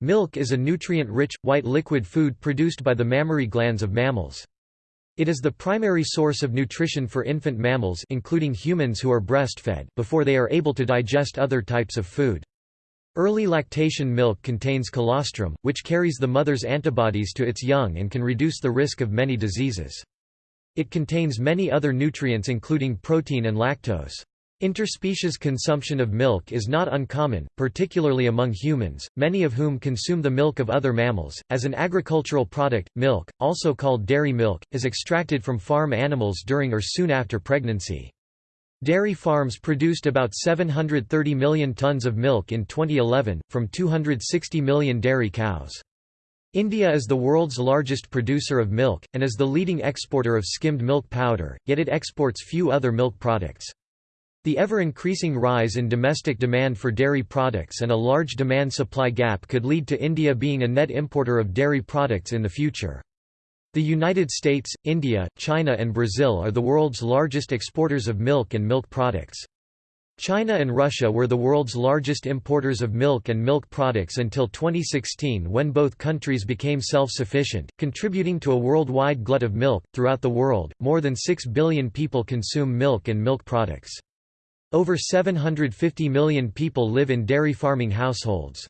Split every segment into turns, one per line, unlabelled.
Milk is a nutrient-rich, white liquid food produced by the mammary glands of mammals. It is the primary source of nutrition for infant mammals including humans who are breastfed before they are able to digest other types of food. Early lactation milk contains colostrum, which carries the mother's antibodies to its young and can reduce the risk of many diseases. It contains many other nutrients including protein and lactose. Interspecies consumption of milk is not uncommon, particularly among humans, many of whom consume the milk of other mammals. As an agricultural product, milk, also called dairy milk, is extracted from farm animals during or soon after pregnancy. Dairy farms produced about 730 million tons of milk in 2011, from 260 million dairy cows. India is the world's largest producer of milk, and is the leading exporter of skimmed milk powder, yet it exports few other milk products. The ever-increasing rise in domestic demand for dairy products and a large demand-supply gap could lead to India being a net importer of dairy products in the future. The United States, India, China and Brazil are the world's largest exporters of milk and milk products. China and Russia were the world's largest importers of milk and milk products until 2016 when both countries became self-sufficient, contributing to a worldwide glut of milk. Throughout the world, more than 6 billion people consume milk and milk products. Over 750 million people live in dairy farming households.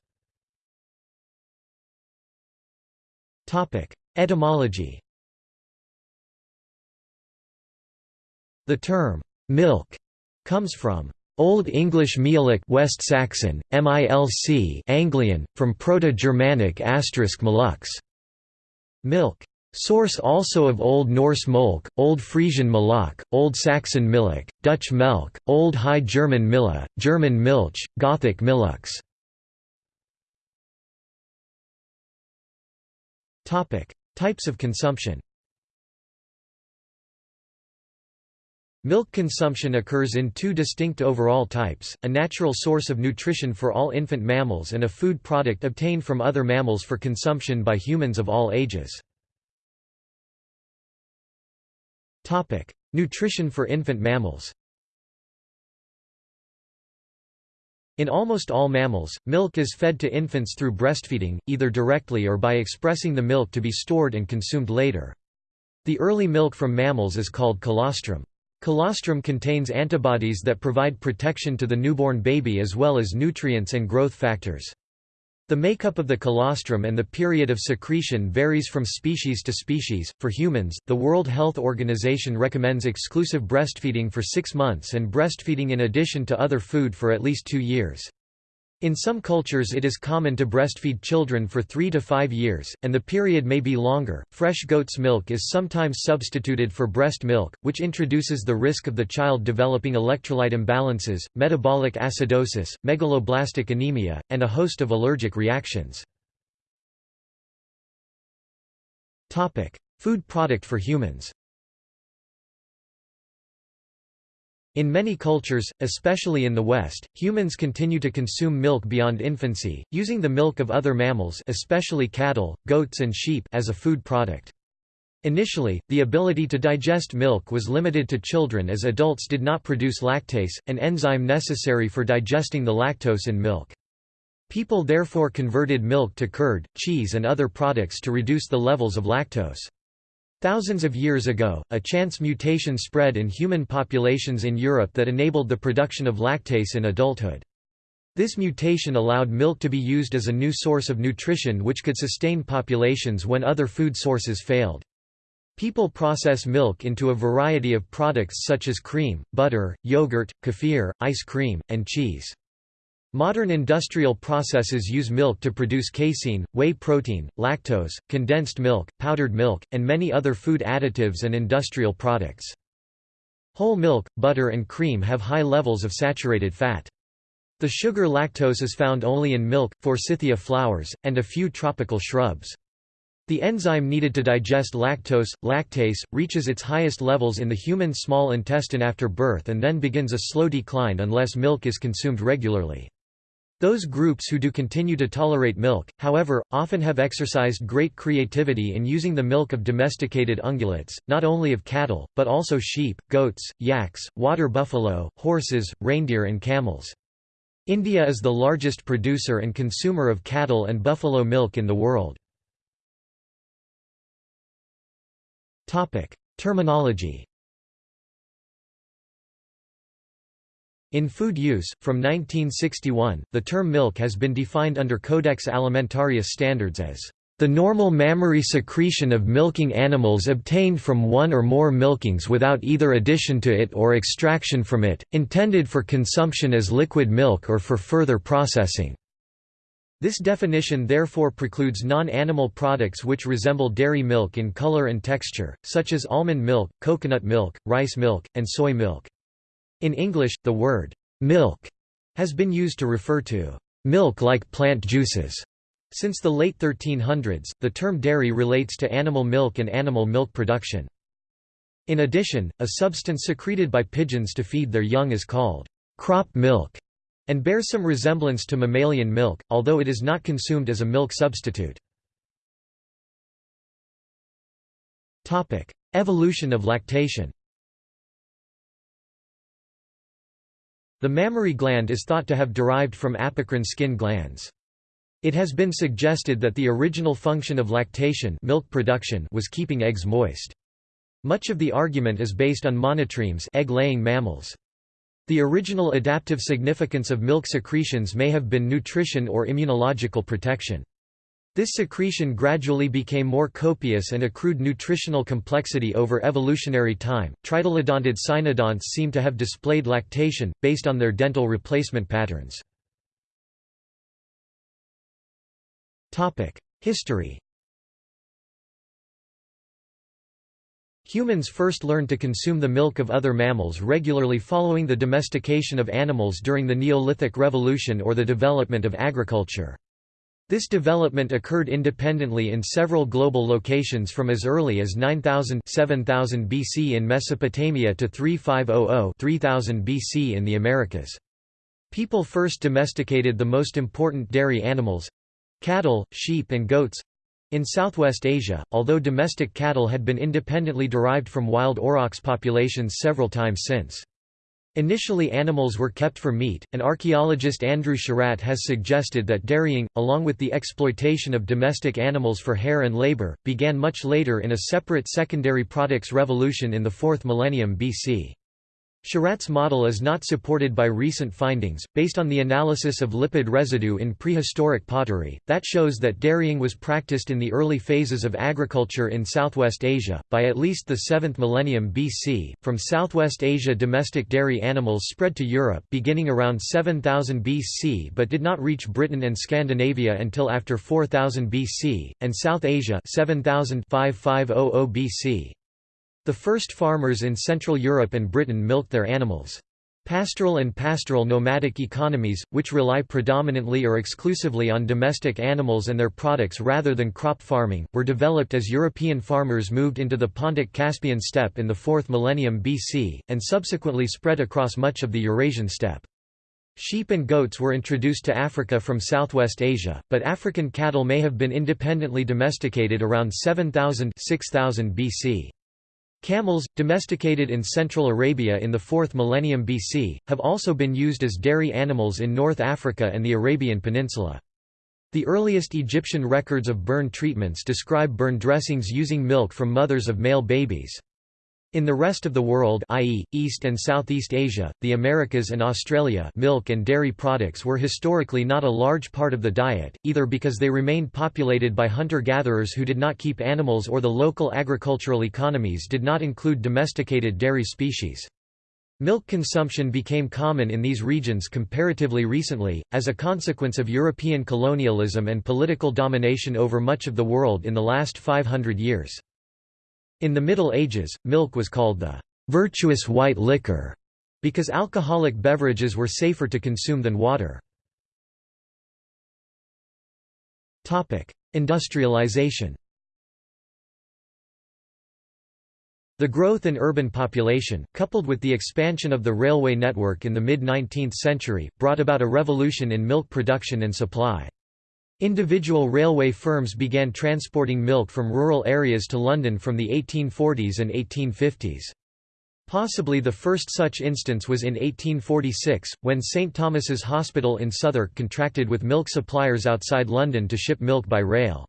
Etymology The term, milk, comes from Old English Mielik West Saxon, MILC Anglian, from Proto-Germanic asterisk malux, milk. Source also of Old Norse Molk, Old Frisian Malak, Old Saxon Millik, Dutch Melk, Old High German Milla, German Milch, Gothic Millux. Types of consumption Milk consumption occurs in two distinct overall types, a natural source of nutrition for all infant mammals and a food product obtained from other mammals for consumption by humans of all ages. Nutrition for infant mammals In almost all mammals, milk is fed to infants through breastfeeding, either directly or by expressing the milk to be stored and consumed later. The early milk from mammals is called colostrum. Colostrum contains antibodies that provide protection to the newborn baby as well as nutrients and growth factors. The makeup of the colostrum and the period of secretion varies from species to species. For humans, the World Health Organization recommends exclusive breastfeeding for six months and breastfeeding in addition to other food for at least two years. In some cultures, it is common to breastfeed children for three to five years, and the period may be longer. Fresh goat's milk is sometimes substituted for breast milk, which introduces the risk of the child developing electrolyte imbalances, metabolic acidosis, megaloblastic anemia, and a host of allergic reactions. Topic: Food product for humans In many cultures, especially in the West, humans continue to consume milk beyond infancy, using the milk of other mammals especially cattle, goats and sheep as a food product. Initially, the ability to digest milk was limited to children as adults did not produce lactase, an enzyme necessary for digesting the lactose in milk. People therefore converted milk to curd, cheese and other products to reduce the levels of lactose. Thousands of years ago, a chance mutation spread in human populations in Europe that enabled the production of lactase in adulthood. This mutation allowed milk to be used as a new source of nutrition which could sustain populations when other food sources failed. People process milk into a variety of products such as cream, butter, yogurt, kefir, ice cream, and cheese. Modern industrial processes use milk to produce casein, whey protein, lactose, condensed milk, powdered milk, and many other food additives and industrial products. Whole milk, butter and cream have high levels of saturated fat. The sugar lactose is found only in milk, forsythia flowers, and a few tropical shrubs. The enzyme needed to digest lactose, lactase, reaches its highest levels in the human small intestine after birth and then begins a slow decline unless milk is consumed regularly. Those groups who do continue to tolerate milk, however, often have exercised great creativity in using the milk of domesticated ungulates, not only of cattle, but also sheep, goats, yaks, water buffalo, horses, reindeer and camels. India is the largest producer and consumer of cattle and buffalo milk in the world. Terminology In food use, from 1961, the term milk has been defined under Codex Alimentarius standards as the normal mammary secretion of milking animals obtained from one or more milkings without either addition to it or extraction from it, intended for consumption as liquid milk or for further processing. This definition therefore precludes non-animal products which resemble dairy milk in color and texture, such as almond milk, coconut milk, rice milk, and soy milk. In English, the word «milk» has been used to refer to «milk like plant juices» Since the late 1300s, the term dairy relates to animal milk and animal milk production. In addition, a substance secreted by pigeons to feed their young is called crop milk and bears some resemblance to mammalian milk, although it is not consumed as a milk substitute. Evolution of lactation The mammary gland is thought to have derived from apocrine skin glands. It has been suggested that the original function of lactation milk production was keeping eggs moist. Much of the argument is based on monotremes egg-laying mammals. The original adaptive significance of milk secretions may have been nutrition or immunological protection. This secretion gradually became more copious and accrued nutritional complexity over evolutionary time. Tritylodontid cynodonts seem to have displayed lactation, based on their dental replacement patterns. History Humans first learned to consume the milk of other mammals regularly following the domestication of animals during the Neolithic Revolution or the development of agriculture. This development occurred independently in several global locations from as early as 9000 7000 BC in Mesopotamia to 3500 3000 BC in the Americas. People first domesticated the most important dairy animals, Cattle, sheep and goats in Southwest Asia, although domestic cattle had been independently derived from wild aurochs populations several times since. Initially animals were kept for meat, and archaeologist Andrew Sherratt has suggested that dairying, along with the exploitation of domestic animals for hair and labor, began much later in a separate secondary products revolution in the 4th millennium BC. Sherratt's model is not supported by recent findings, based on the analysis of lipid residue in prehistoric pottery, that shows that dairying was practiced in the early phases of agriculture in Southwest Asia, by at least the 7th millennium BC. From Southwest Asia domestic dairy animals spread to Europe beginning around 7000 BC but did not reach Britain and Scandinavia until after 4000 BC, and South Asia 7000 BC. The first farmers in Central Europe and Britain milked their animals. Pastoral and pastoral nomadic economies, which rely predominantly or exclusively on domestic animals and their products rather than crop farming, were developed as European farmers moved into the Pontic-Caspian steppe in the 4th millennium BC, and subsequently spread across much of the Eurasian steppe. Sheep and goats were introduced to Africa from Southwest Asia, but African cattle may have been independently domesticated around 7000 6000 BC. Camels, domesticated in Central Arabia in the 4th millennium BC, have also been used as dairy animals in North Africa and the Arabian Peninsula. The earliest Egyptian records of burn treatments describe burn dressings using milk from mothers of male babies. In the rest of the world i.e., East and Southeast Asia, the Americas and Australia milk and dairy products were historically not a large part of the diet, either because they remained populated by hunter-gatherers who did not keep animals or the local agricultural economies did not include domesticated dairy species. Milk consumption became common in these regions comparatively recently, as a consequence of European colonialism and political domination over much of the world in the last 500 years. In the Middle Ages, milk was called the virtuous white liquor because alcoholic beverages were safer to consume than water. Topic: Industrialization The growth in urban population, coupled with the expansion of the railway network in the mid-19th century, brought about a revolution in milk production and supply. Individual railway firms began transporting milk from rural areas to London from the 1840s and 1850s. Possibly the first such instance was in 1846, when St Thomas's Hospital in Southwark contracted with milk suppliers outside London to ship milk by rail.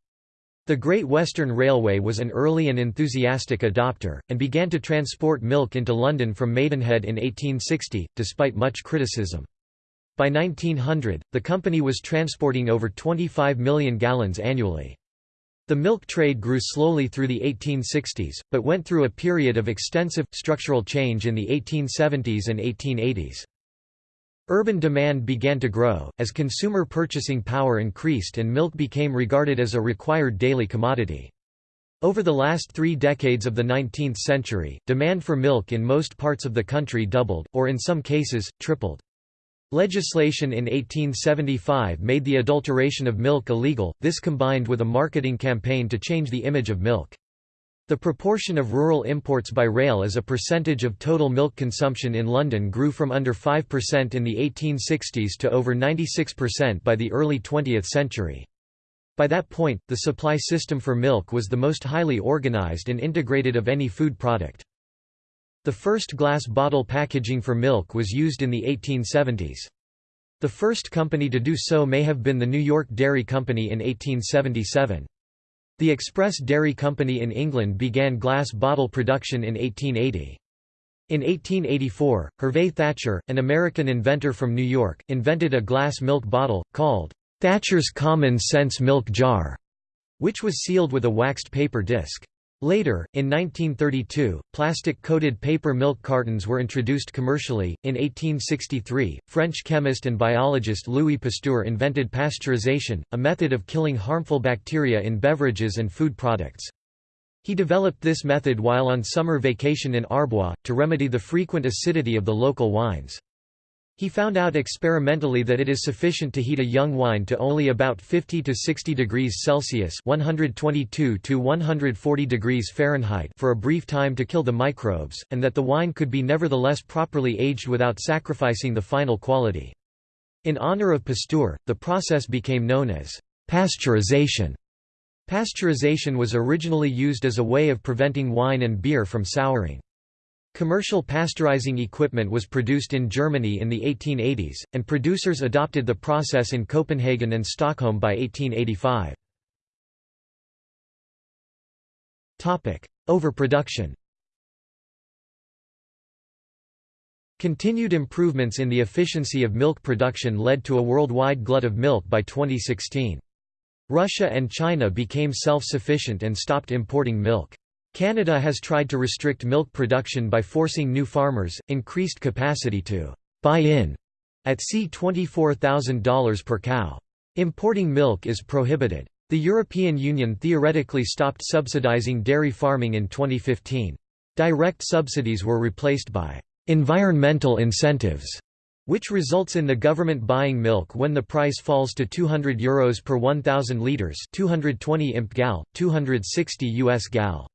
The Great Western Railway was an early and enthusiastic adopter, and began to transport milk into London from Maidenhead in 1860, despite much criticism. By 1900, the company was transporting over 25 million gallons annually. The milk trade grew slowly through the 1860s, but went through a period of extensive, structural change in the 1870s and 1880s. Urban demand began to grow, as consumer purchasing power increased and milk became regarded as a required daily commodity. Over the last three decades of the 19th century, demand for milk in most parts of the country doubled, or in some cases, tripled. Legislation in 1875 made the adulteration of milk illegal, this combined with a marketing campaign to change the image of milk. The proportion of rural imports by rail as a percentage of total milk consumption in London grew from under 5% in the 1860s to over 96% by the early 20th century. By that point, the supply system for milk was the most highly organised and integrated of any food product. The first glass bottle packaging for milk was used in the 1870s. The first company to do so may have been the New York Dairy Company in 1877. The Express Dairy Company in England began glass bottle production in 1880. In 1884, Hervey Thatcher, an American inventor from New York, invented a glass milk bottle, called Thatcher's Common Sense Milk Jar, which was sealed with a waxed paper disc. Later, in 1932, plastic-coated paper milk cartons were introduced commercially. In 1863, French chemist and biologist Louis Pasteur invented pasteurization, a method of killing harmful bacteria in beverages and food products. He developed this method while on summer vacation in Arbois, to remedy the frequent acidity of the local wines. He found out experimentally that it is sufficient to heat a young wine to only about 50 to 60 degrees Celsius (122 to 140 degrees Fahrenheit) for a brief time to kill the microbes, and that the wine could be nevertheless properly aged without sacrificing the final quality. In honor of Pasteur, the process became known as pasteurization. Pasteurization was originally used as a way of preventing wine and beer from souring. Commercial pasteurizing equipment was produced in Germany in the 1880s, and producers adopted the process in Copenhagen and Stockholm by 1885. Overproduction Continued improvements in the efficiency of milk production led to a worldwide glut of milk by 2016. Russia and China became self-sufficient and stopped importing milk. Canada has tried to restrict milk production by forcing new farmers, increased capacity to buy in at c $24,000 per cow. Importing milk is prohibited. The European Union theoretically stopped subsidizing dairy farming in 2015. Direct subsidies were replaced by environmental incentives, which results in the government buying milk when the price falls to €200 Euros per 1,000 litres 220 imp gal, 260 US gal.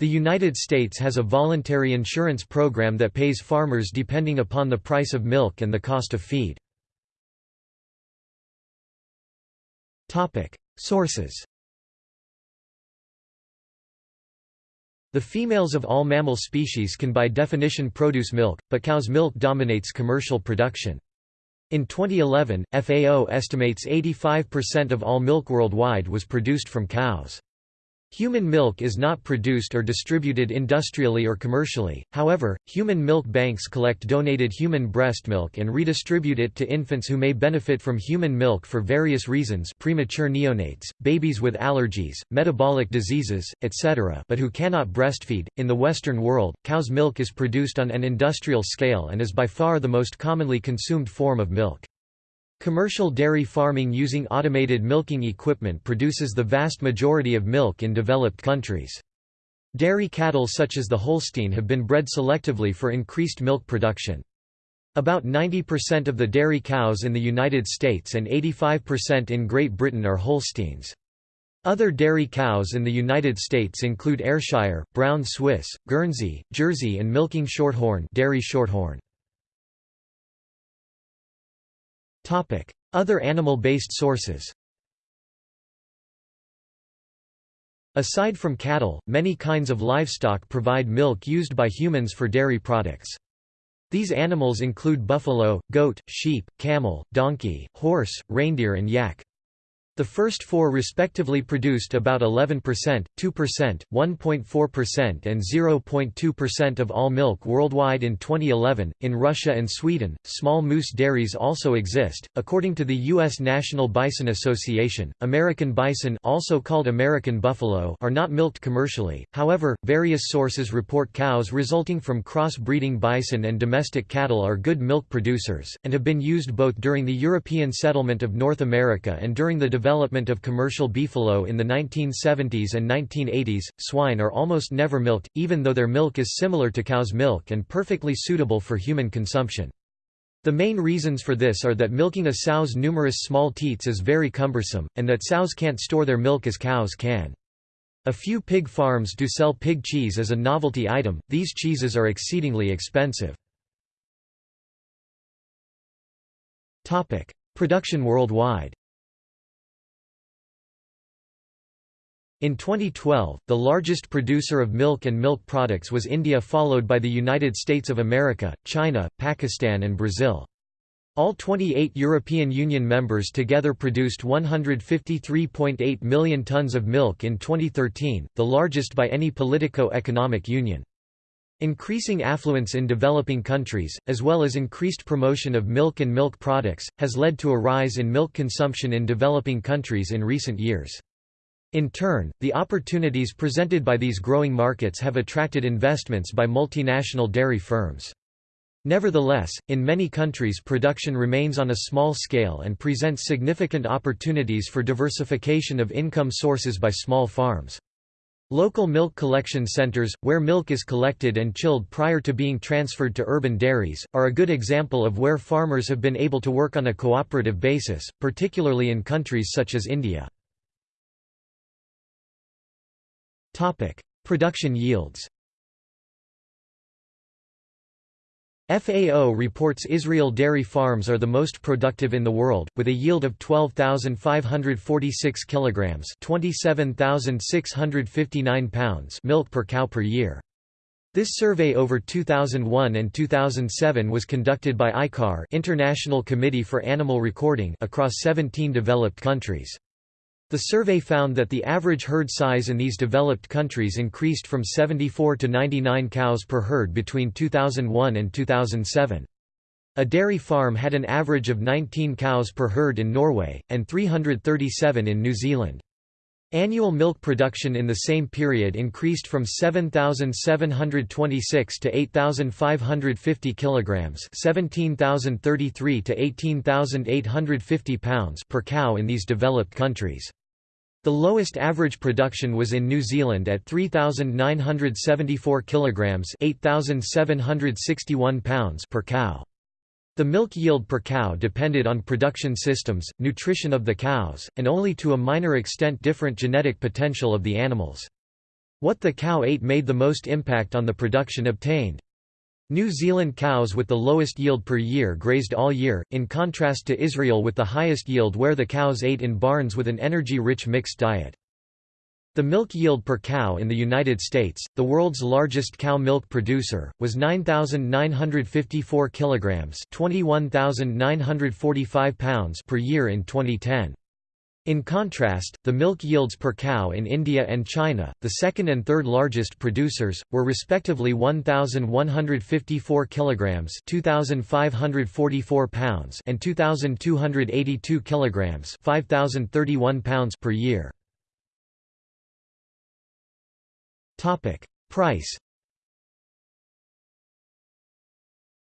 The United States has a voluntary insurance program that pays farmers depending upon the price of milk and the cost of feed. Sources The females of all mammal species can by definition produce milk, but cow's milk dominates commercial production. In 2011, FAO estimates 85% of all milk worldwide was produced from cows. Human milk is not produced or distributed industrially or commercially, however, human milk banks collect donated human breast milk and redistribute it to infants who may benefit from human milk for various reasons premature neonates, babies with allergies, metabolic diseases, etc. but who cannot breastfeed. In the Western world, cow's milk is produced on an industrial scale and is by far the most commonly consumed form of milk. Commercial dairy farming using automated milking equipment produces the vast majority of milk in developed countries. Dairy cattle such as the Holstein have been bred selectively for increased milk production. About 90% of the dairy cows in the United States and 85% in Great Britain are Holsteins. Other dairy cows in the United States include Ayrshire, Brown Swiss, Guernsey, Jersey and milking shorthorn, dairy shorthorn. Other animal-based sources Aside from cattle, many kinds of livestock provide milk used by humans for dairy products. These animals include buffalo, goat, sheep, camel, donkey, horse, reindeer and yak. The first four respectively produced about 11%, 2%, 1.4% and 0.2% of all milk worldwide in 2011. In Russia and Sweden, small moose dairies also exist. According to the US National Bison Association, American bison, also called American buffalo, are not milked commercially. However, various sources report cows resulting from cross-breeding bison and domestic cattle are good milk producers and have been used both during the European settlement of North America and during the development development of commercial beefalo in the 1970s and 1980s, swine are almost never milked, even though their milk is similar to cow's milk and perfectly suitable for human consumption. The main reasons for this are that milking a sow's numerous small teats is very cumbersome, and that sows can't store their milk as cows can. A few pig farms do sell pig cheese as a novelty item, these cheeses are exceedingly expensive. Production worldwide In 2012, the largest producer of milk and milk products was India followed by the United States of America, China, Pakistan and Brazil. All 28 European Union members together produced 153.8 million tons of milk in 2013, the largest by any politico-economic union. Increasing affluence in developing countries, as well as increased promotion of milk and milk products, has led to a rise in milk consumption in developing countries in recent years. In turn, the opportunities presented by these growing markets have attracted investments by multinational dairy firms. Nevertheless, in many countries production remains on a small scale and presents significant opportunities for diversification of income sources by small farms. Local milk collection centers, where milk is collected and chilled prior to being transferred to urban dairies, are a good example of where farmers have been able to work on a cooperative basis, particularly in countries such as India. Production yields. FAO reports Israel dairy farms are the most productive in the world, with a yield of 12,546 kilograms (27,659 pounds) milk per cow per year. This survey over 2001 and 2007 was conducted by ICAR International Committee for Animal Recording across 17 developed countries. The survey found that the average herd size in these developed countries increased from 74 to 99 cows per herd between 2001 and 2007. A dairy farm had an average of 19 cows per herd in Norway, and 337 in New Zealand. Annual milk production in the same period increased from 7,726 to 8,550 kilograms, 17,033 to 18,850 pounds per cow in these developed countries. The lowest average production was in New Zealand at 3974 kilograms, 8761 pounds per cow. The milk yield per cow depended on production systems, nutrition of the cows, and only to a minor extent different genetic potential of the animals. What the cow ate made the most impact on the production obtained. New Zealand cows with the lowest yield per year grazed all year, in contrast to Israel with the highest yield where the cows ate in barns with an energy-rich mixed diet. The milk yield per cow in the United States, the world's largest cow milk producer, was 9,954 kilograms (21,945 pounds) per year in 2010. In contrast, the milk yields per cow in India and China, the second and third largest producers, were respectively 1154 kilograms, 2544 pounds, and 2282 kilograms, 5031 pounds per year. Topic: Price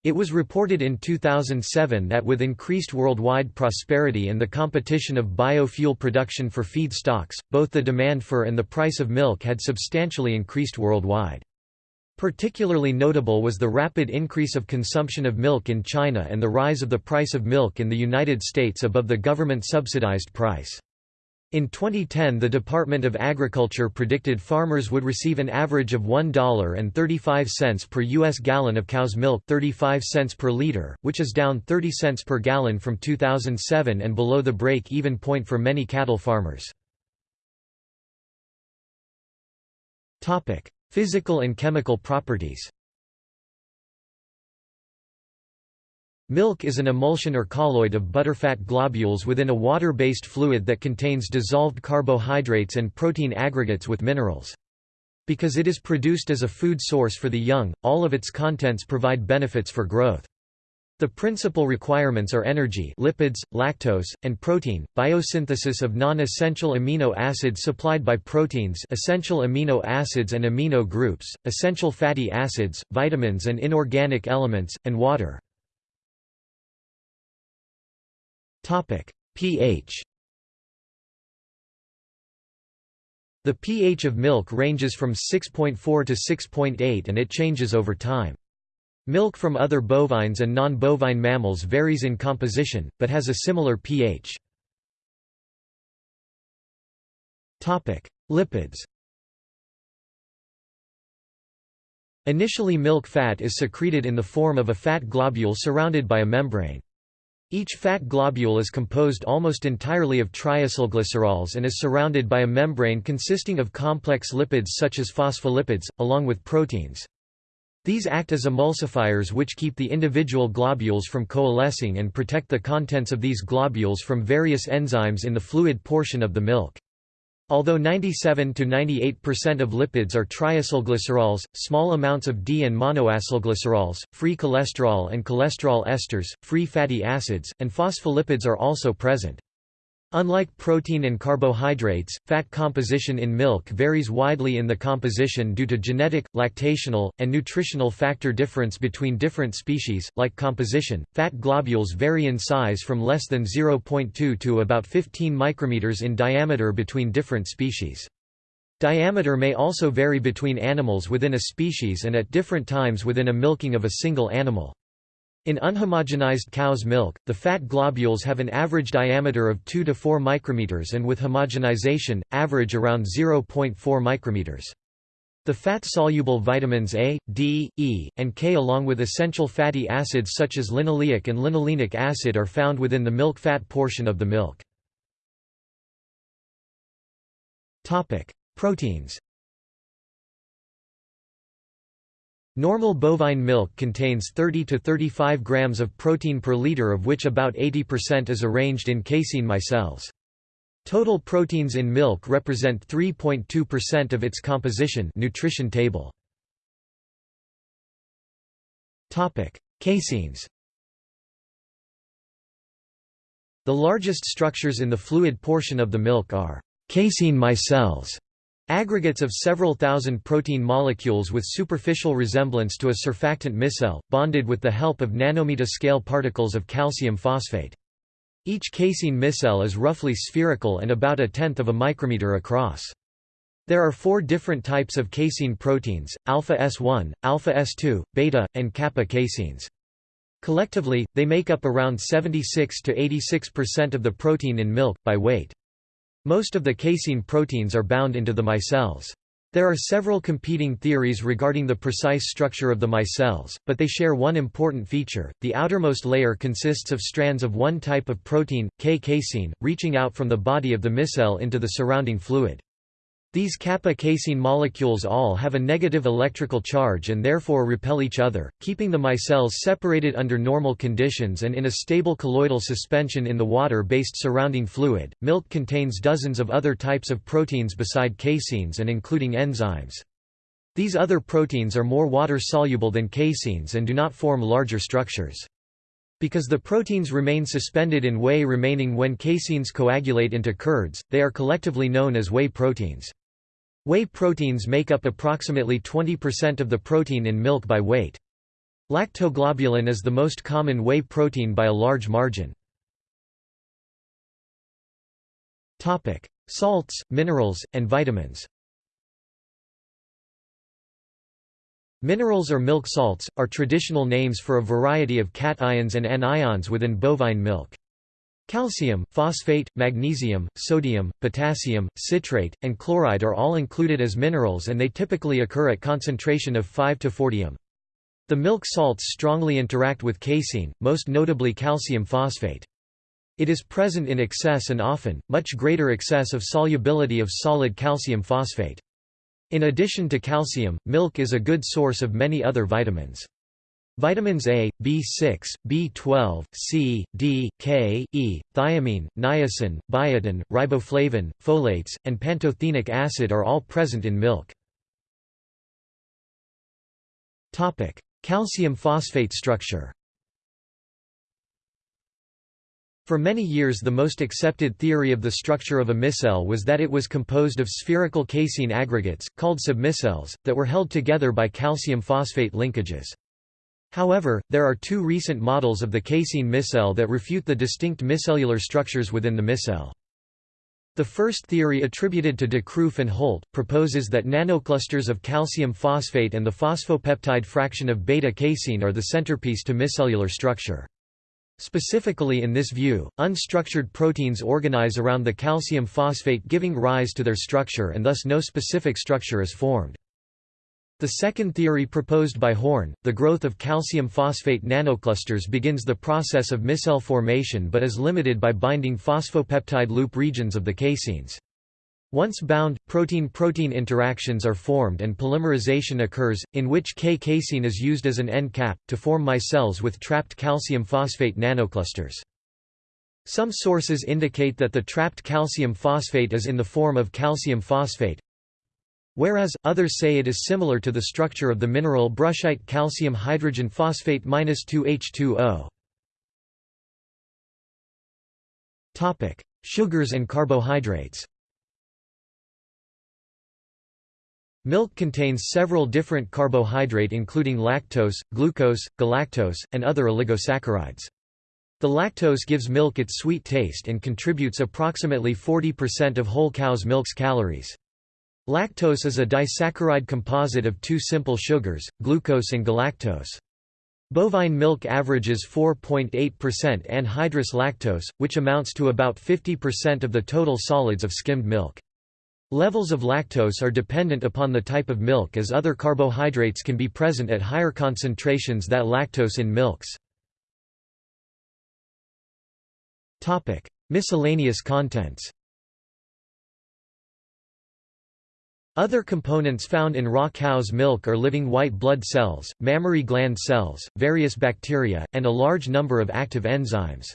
It was reported in 2007 that with increased worldwide prosperity and the competition of biofuel production for feed stocks, both the demand for and the price of milk had substantially increased worldwide. Particularly notable was the rapid increase of consumption of milk in China and the rise of the price of milk in the United States above the government-subsidized price. In 2010 the Department of Agriculture predicted farmers would receive an average of $1.35 per U.S. gallon of cow's milk 35 cents per liter, which is down 30 cents per gallon from 2007 and below the break-even point for many cattle farmers. Physical and chemical properties. Milk is an emulsion or colloid of butterfat globules within a water-based fluid that contains dissolved carbohydrates and protein aggregates with minerals. Because it is produced as a food source for the young, all of its contents provide benefits for growth. The principal requirements are energy lipids, lactose, and protein, biosynthesis of non-essential amino acids supplied by proteins essential amino acids and amino groups, essential fatty acids, vitamins and inorganic elements, and water. pH The pH of milk ranges from 6.4 to 6.8 and it changes over time. Milk from other bovines and non-bovine mammals varies in composition, but has a similar pH. Lipids Initially milk fat is secreted in the form of a fat globule surrounded by a membrane. Each fat globule is composed almost entirely of triacylglycerols and is surrounded by a membrane consisting of complex lipids such as phospholipids, along with proteins. These act as emulsifiers which keep the individual globules from coalescing and protect the contents of these globules from various enzymes in the fluid portion of the milk. Although 97 to 98% of lipids are triacylglycerols, small amounts of D and monoacylglycerols, free cholesterol and cholesterol esters, free fatty acids, and phospholipids are also present. Unlike protein and carbohydrates, fat composition in milk varies widely in the composition due to genetic, lactational, and nutritional factor difference between different species. Like composition, fat globules vary in size from less than 0.2 to about 15 micrometers in diameter between different species. Diameter may also vary between animals within a species and at different times within a milking of a single animal. In unhomogenized cow's milk, the fat globules have an average diameter of 2 to 4 micrometers and with homogenization, average around 0.4 micrometers. The fat-soluble vitamins A, D, E, and K along with essential fatty acids such as linoleic and linolenic acid are found within the milk fat portion of the milk. Proteins Normal bovine milk contains 30 to 35 grams of protein per liter of which about 80% is arranged in casein micelles. Total proteins in milk represent 3.2% of its composition nutrition table. Topic: Caseins. The largest structures in the fluid portion of the milk are casein micelles Aggregates of several thousand protein molecules with superficial resemblance to a surfactant micelle, bonded with the help of nanometer-scale particles of calcium phosphate. Each casein micelle is roughly spherical and about a tenth of a micrometer across. There are four different types of casein proteins, alpha S1, alpha S2, beta, and kappa caseins. Collectively, they make up around 76 to 86% of the protein in milk, by weight. Most of the casein proteins are bound into the micelles. There are several competing theories regarding the precise structure of the micelles, but they share one important feature. The outermost layer consists of strands of one type of protein, K-casein, reaching out from the body of the micelle into the surrounding fluid. These kappa casein molecules all have a negative electrical charge and therefore repel each other, keeping the micelles separated under normal conditions and in a stable colloidal suspension in the water-based surrounding fluid. Milk contains dozens of other types of proteins beside caseins and including enzymes. These other proteins are more water-soluble than caseins and do not form larger structures. Because the proteins remain suspended in whey remaining when caseins coagulate into curds, they are collectively known as whey proteins. Whey proteins make up approximately 20% of the protein in milk by weight. Lactoglobulin is the most common whey protein by a large margin. Salts, minerals, and vitamins Minerals or milk salts, are traditional names for a variety of cations and anions within bovine milk. Calcium, phosphate, magnesium, sodium, potassium, citrate, and chloride are all included as minerals and they typically occur at concentration of 5 to 40 m. The milk salts strongly interact with casein, most notably calcium phosphate. It is present in excess and often, much greater excess of solubility of solid calcium phosphate. In addition to calcium, milk is a good source of many other vitamins. Vitamins A, B6, B12, C, D, K, E, thiamine, niacin, biotin, riboflavin, folates, and pantothenic acid are all present in milk. Calcium phosphate structure For many years the most accepted theory of the structure of a micelle was that it was composed of spherical casein aggregates, called submicelles, that were held together by calcium phosphate linkages. However, there are two recent models of the casein micelle that refute the distinct micellular structures within the micelle. The first theory attributed to de Kruif and Holt, proposes that nanoclusters of calcium phosphate and the phosphopeptide fraction of beta-casein are the centerpiece to micellular structure. Specifically in this view, unstructured proteins organize around the calcium phosphate giving rise to their structure and thus no specific structure is formed. The second theory proposed by Horne, the growth of calcium phosphate nanoclusters begins the process of micelle formation but is limited by binding phosphopeptide loop regions of the caseins. Once bound, protein-protein interactions are formed and polymerization occurs, in which K-casein is used as an end cap, to form micelles with trapped calcium phosphate nanoclusters. Some sources indicate that the trapped calcium phosphate is in the form of calcium phosphate, Whereas, others say it is similar to the structure of the mineral brushite calcium hydrogen phosphate 2H2O. Sugars and carbohydrates Milk contains several different carbohydrate including lactose, glucose, galactose, and other oligosaccharides. The lactose gives milk its sweet taste and contributes approximately 40% of whole cow's milk's calories. Lactose is a disaccharide composite of two simple sugars, glucose and galactose. Bovine milk averages 4.8% anhydrous lactose, which amounts to about 50% of the total solids of skimmed milk. Levels of lactose are dependent upon the type of milk as other carbohydrates can be present at higher concentrations than lactose in milks. Miscellaneous contents Other components found in raw cow's milk are living white blood cells, mammary gland cells, various bacteria, and a large number of active enzymes.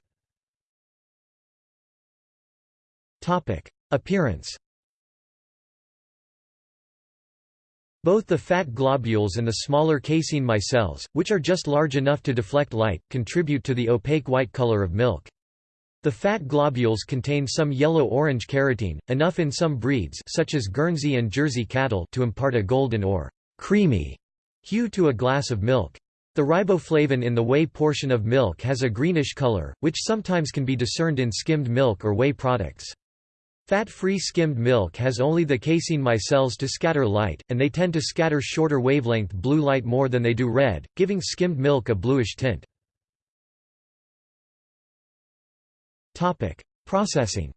Appearance Both the fat globules and the smaller casein micelles, which are just large enough to deflect light, contribute to the opaque white color of milk. The fat globules contain some yellow-orange carotene, enough in some breeds such as Guernsey and Jersey cattle to impart a golden or creamy hue to a glass of milk. The riboflavin in the whey portion of milk has a greenish color, which sometimes can be discerned in skimmed milk or whey products. Fat-free skimmed milk has only the casein micelles to scatter light, and they tend to scatter shorter wavelength blue light more than they do red, giving skimmed milk a bluish tint. Processing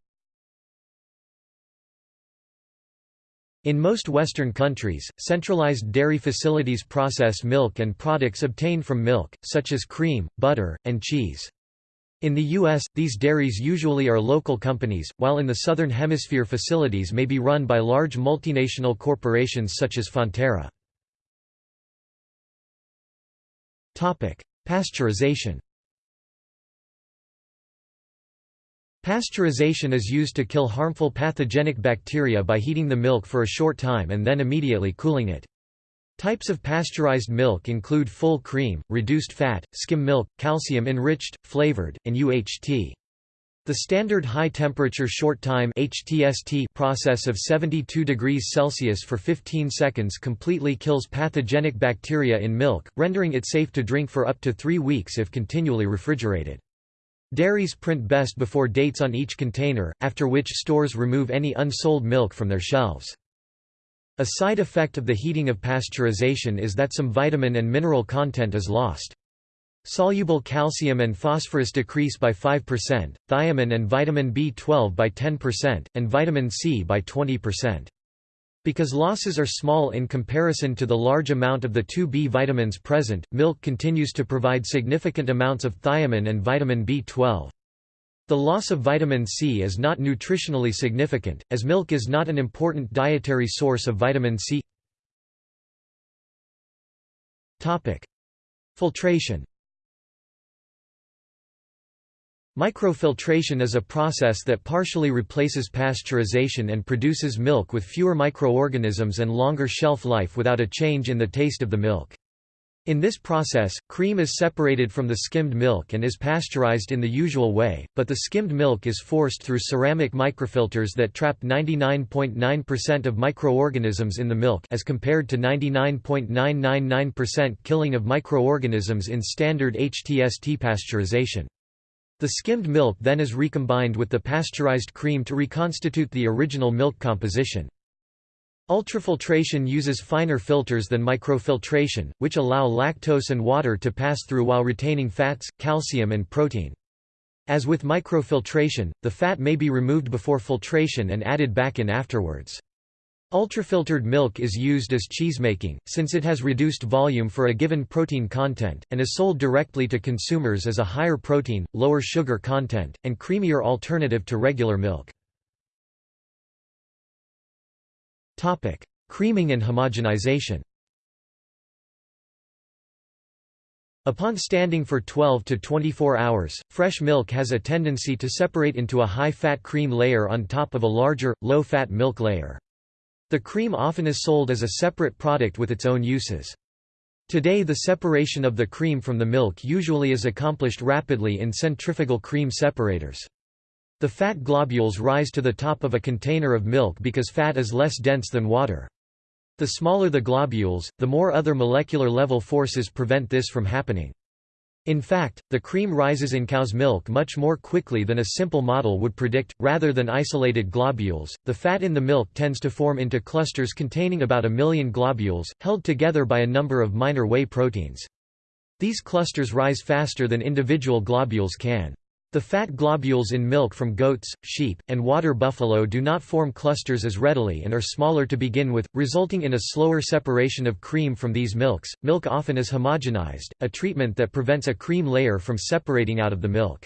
In most Western countries, centralized dairy facilities process milk and products obtained from milk, such as cream, butter, and cheese. In the U.S., these dairies usually are local companies, while in the Southern Hemisphere facilities may be run by large multinational corporations such as Fonterra. Pasteurization Pasteurization is used to kill harmful pathogenic bacteria by heating the milk for a short time and then immediately cooling it. Types of pasteurized milk include full cream, reduced fat, skim milk, calcium-enriched, flavored, and UHT. The standard high-temperature short-time process of 72 degrees Celsius for 15 seconds completely kills pathogenic bacteria in milk, rendering it safe to drink for up to three weeks if continually refrigerated. Dairies print best before dates on each container, after which stores remove any unsold milk from their shelves. A side effect of the heating of pasteurization is that some vitamin and mineral content is lost. Soluble calcium and phosphorus decrease by 5%, thiamine and vitamin B12 by 10%, and vitamin C by 20%. Because losses are small in comparison to the large amount of the 2B vitamins present, milk continues to provide significant amounts of thiamine and vitamin B12. The loss of vitamin C is not nutritionally significant, as milk is not an important dietary source of vitamin C. Filtration Microfiltration is a process that partially replaces pasteurization and produces milk with fewer microorganisms and longer shelf life without a change in the taste of the milk. In this process, cream is separated from the skimmed milk and is pasteurized in the usual way, but the skimmed milk is forced through ceramic microfilters that trap 99.9% of microorganisms in the milk as compared to 99.999% killing of microorganisms in standard HTST pasteurization. The skimmed milk then is recombined with the pasteurized cream to reconstitute the original milk composition. Ultrafiltration uses finer filters than microfiltration, which allow lactose and water to pass through while retaining fats, calcium and protein. As with microfiltration, the fat may be removed before filtration and added back in afterwards. Ultrafiltered milk is used as cheesemaking, since it has reduced volume for a given protein content, and is sold directly to consumers as a higher protein, lower sugar content, and creamier alternative to regular milk. Creaming and homogenization Upon standing for 12 to 24 hours, fresh milk has a tendency to separate into a high-fat cream layer on top of a larger, low-fat milk layer. The cream often is sold as a separate product with its own uses. Today the separation of the cream from the milk usually is accomplished rapidly in centrifugal cream separators. The fat globules rise to the top of a container of milk because fat is less dense than water. The smaller the globules, the more other molecular level forces prevent this from happening. In fact, the cream rises in cow's milk much more quickly than a simple model would predict. Rather than isolated globules, the fat in the milk tends to form into clusters containing about a million globules, held together by a number of minor whey proteins. These clusters rise faster than individual globules can. The fat globules in milk from goats, sheep, and water buffalo do not form clusters as readily and are smaller to begin with, resulting in a slower separation of cream from these milks. Milk often is homogenized, a treatment that prevents a cream layer from separating out of the milk.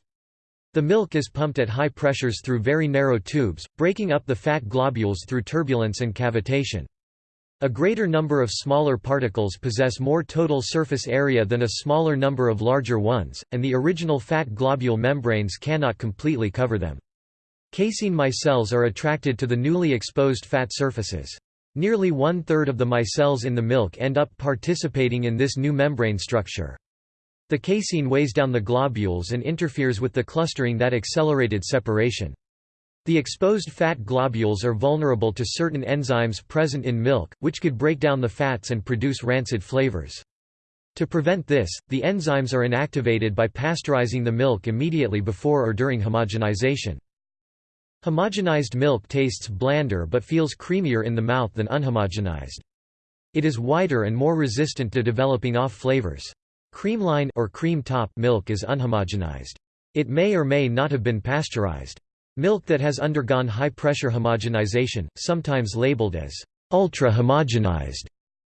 The milk is pumped at high pressures through very narrow tubes, breaking up the fat globules through turbulence and cavitation. A greater number of smaller particles possess more total surface area than a smaller number of larger ones, and the original fat globule membranes cannot completely cover them. Casein micelles are attracted to the newly exposed fat surfaces. Nearly one-third of the micelles in the milk end up participating in this new membrane structure. The casein weighs down the globules and interferes with the clustering that accelerated separation. The exposed fat globules are vulnerable to certain enzymes present in milk, which could break down the fats and produce rancid flavors. To prevent this, the enzymes are inactivated by pasteurizing the milk immediately before or during homogenization. Homogenized milk tastes blander but feels creamier in the mouth than unhomogenized. It is whiter and more resistant to developing off flavors. Creamline or cream top milk is unhomogenized. It may or may not have been pasteurized. Milk that has undergone high-pressure homogenization, sometimes labeled as ultra-homogenized,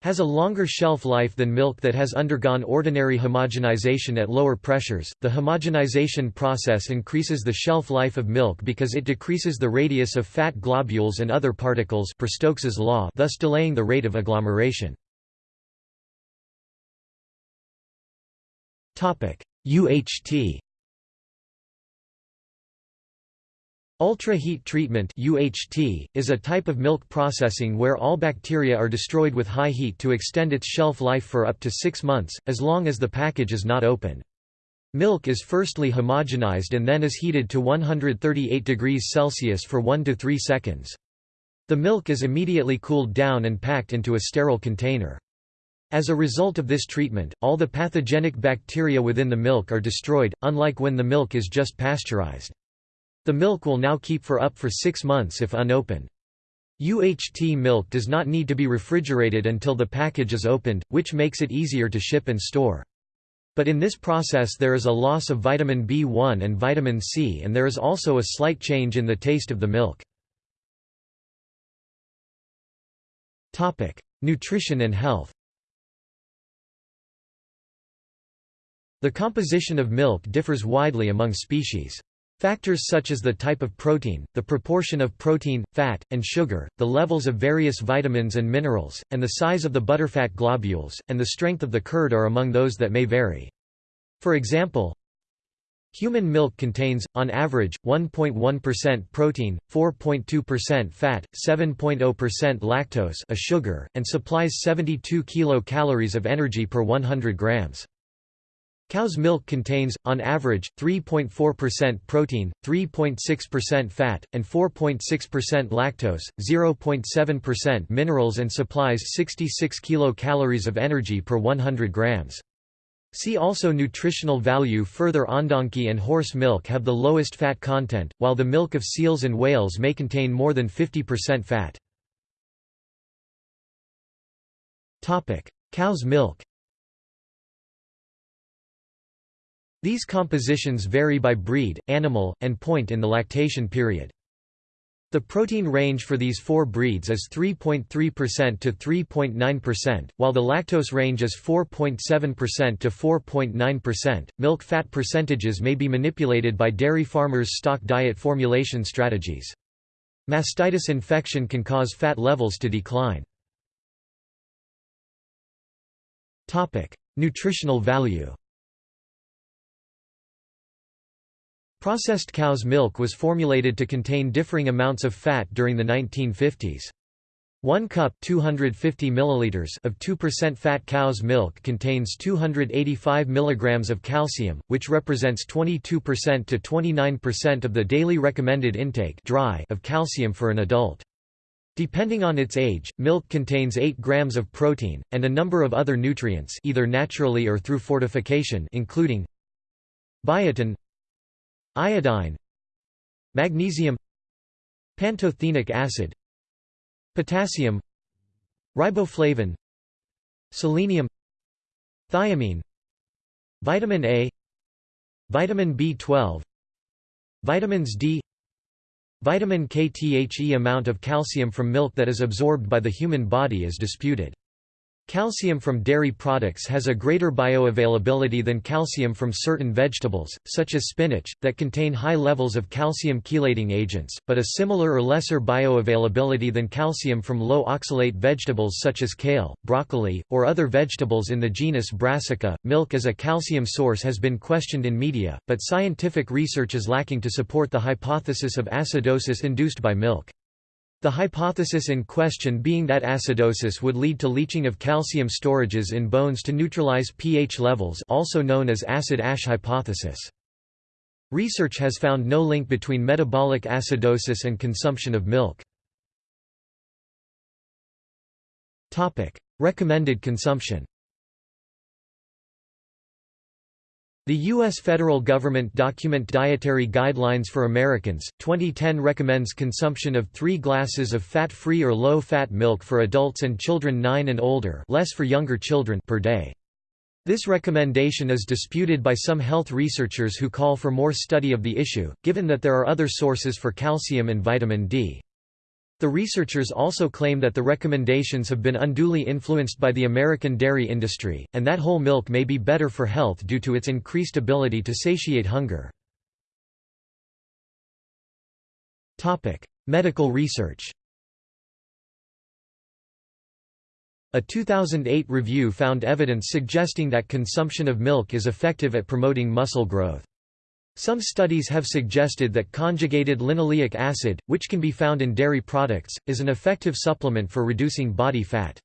has a longer shelf life than milk that has undergone ordinary homogenization at lower pressures. The homogenization process increases the shelf life of milk because it decreases the radius of fat globules and other particles per Stokes's law, thus delaying the rate of agglomeration. Topic: UHT Ultra-heat treatment UHT, is a type of milk processing where all bacteria are destroyed with high heat to extend its shelf life for up to six months, as long as the package is not open. Milk is firstly homogenized and then is heated to 138 degrees Celsius for 1 to 3 seconds. The milk is immediately cooled down and packed into a sterile container. As a result of this treatment, all the pathogenic bacteria within the milk are destroyed, unlike when the milk is just pasteurized. The milk will now keep for up for six months if unopened. UHT milk does not need to be refrigerated until the package is opened, which makes it easier to ship and store. But in this process there is a loss of vitamin B1 and vitamin C and there is also a slight change in the taste of the milk. Nutrition and health The composition of milk differs widely among species. Factors such as the type of protein, the proportion of protein, fat, and sugar, the levels of various vitamins and minerals, and the size of the butterfat globules, and the strength of the curd are among those that may vary. For example, Human milk contains, on average, 1.1% protein, 4.2% fat, 7.0% lactose a sugar, and supplies 72 kilocalories of energy per 100 grams. Cow's milk contains, on average, 3.4% protein, 3.6% fat, and 4.6% lactose, 0.7% minerals and supplies 66 kilocalories of energy per 100 grams. See also nutritional value Further Ondonkey and horse milk have the lowest fat content, while the milk of seals and whales may contain more than 50% fat. Cow's milk These compositions vary by breed, animal, and point in the lactation period. The protein range for these four breeds is 3.3% to 3.9%, while the lactose range is 4.7% to 4.9%. Milk fat percentages may be manipulated by dairy farmers' stock diet formulation strategies. Mastitis infection can cause fat levels to decline. Topic: Nutritional value. Processed cow's milk was formulated to contain differing amounts of fat during the 1950s. One cup 250 milliliters of 2% fat cow's milk contains 285 mg of calcium, which represents 22% to 29% of the daily recommended intake dry of calcium for an adult. Depending on its age, milk contains 8 grams of protein, and a number of other nutrients either naturally or through fortification including biotin iodine magnesium pantothenic acid potassium riboflavin selenium thiamine vitamin A vitamin B12 vitamins D vitamin K The amount of calcium from milk that is absorbed by the human body is disputed Calcium from dairy products has a greater bioavailability than calcium from certain vegetables, such as spinach, that contain high levels of calcium chelating agents, but a similar or lesser bioavailability than calcium from low oxalate vegetables such as kale, broccoli, or other vegetables in the genus Brassica. Milk as a calcium source has been questioned in media, but scientific research is lacking to support the hypothesis of acidosis induced by milk. The hypothesis in question being that acidosis would lead to leaching of calcium storages in bones to neutralize pH levels also known as acid-ash hypothesis. Research has found no link between metabolic acidosis and consumption of milk. Recommended consumption The U.S. federal government document Dietary Guidelines for Americans, 2010 recommends consumption of three glasses of fat-free or low-fat milk for adults and children 9 and older less for younger children per day. This recommendation is disputed by some health researchers who call for more study of the issue, given that there are other sources for calcium and vitamin D. The researchers also claim that the recommendations have been unduly influenced by the American dairy industry, and that whole milk may be better for health due to its increased ability to satiate hunger. Medical research A 2008 review found evidence suggesting that consumption of milk is effective at promoting muscle growth. Some studies have suggested that conjugated linoleic acid, which can be found in dairy products, is an effective supplement for reducing body fat.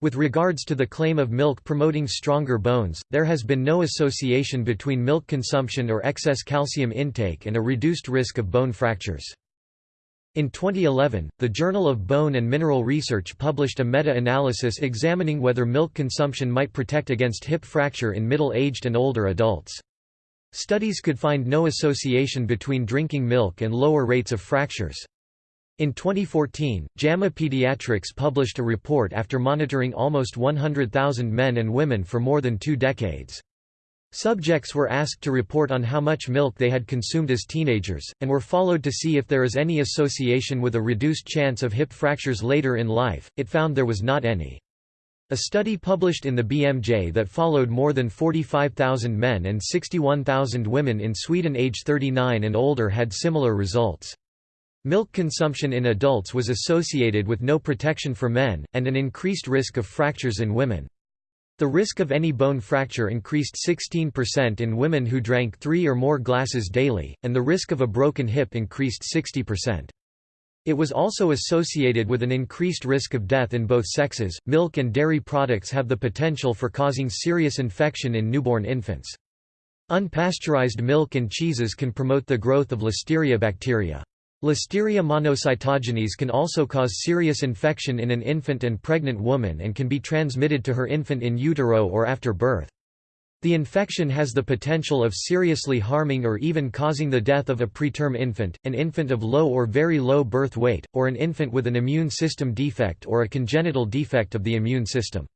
With regards to the claim of milk promoting stronger bones, there has been no association between milk consumption or excess calcium intake and a reduced risk of bone fractures. In 2011, the Journal of Bone and Mineral Research published a meta-analysis examining whether milk consumption might protect against hip fracture in middle-aged and older adults. Studies could find no association between drinking milk and lower rates of fractures. In 2014, JAMA Pediatrics published a report after monitoring almost 100,000 men and women for more than two decades. Subjects were asked to report on how much milk they had consumed as teenagers, and were followed to see if there is any association with a reduced chance of hip fractures later in life. It found there was not any. A study published in the BMJ that followed more than 45,000 men and 61,000 women in Sweden age 39 and older had similar results. Milk consumption in adults was associated with no protection for men, and an increased risk of fractures in women. The risk of any bone fracture increased 16% in women who drank three or more glasses daily, and the risk of a broken hip increased 60%. It was also associated with an increased risk of death in both sexes. Milk and dairy products have the potential for causing serious infection in newborn infants. Unpasteurized milk and cheeses can promote the growth of Listeria bacteria. Listeria monocytogenes can also cause serious infection in an infant and pregnant woman and can be transmitted to her infant in utero or after birth. The infection has the potential of seriously harming or even causing the death of a preterm infant, an infant of low or very low birth weight, or an infant with an immune system defect or a congenital defect of the immune system.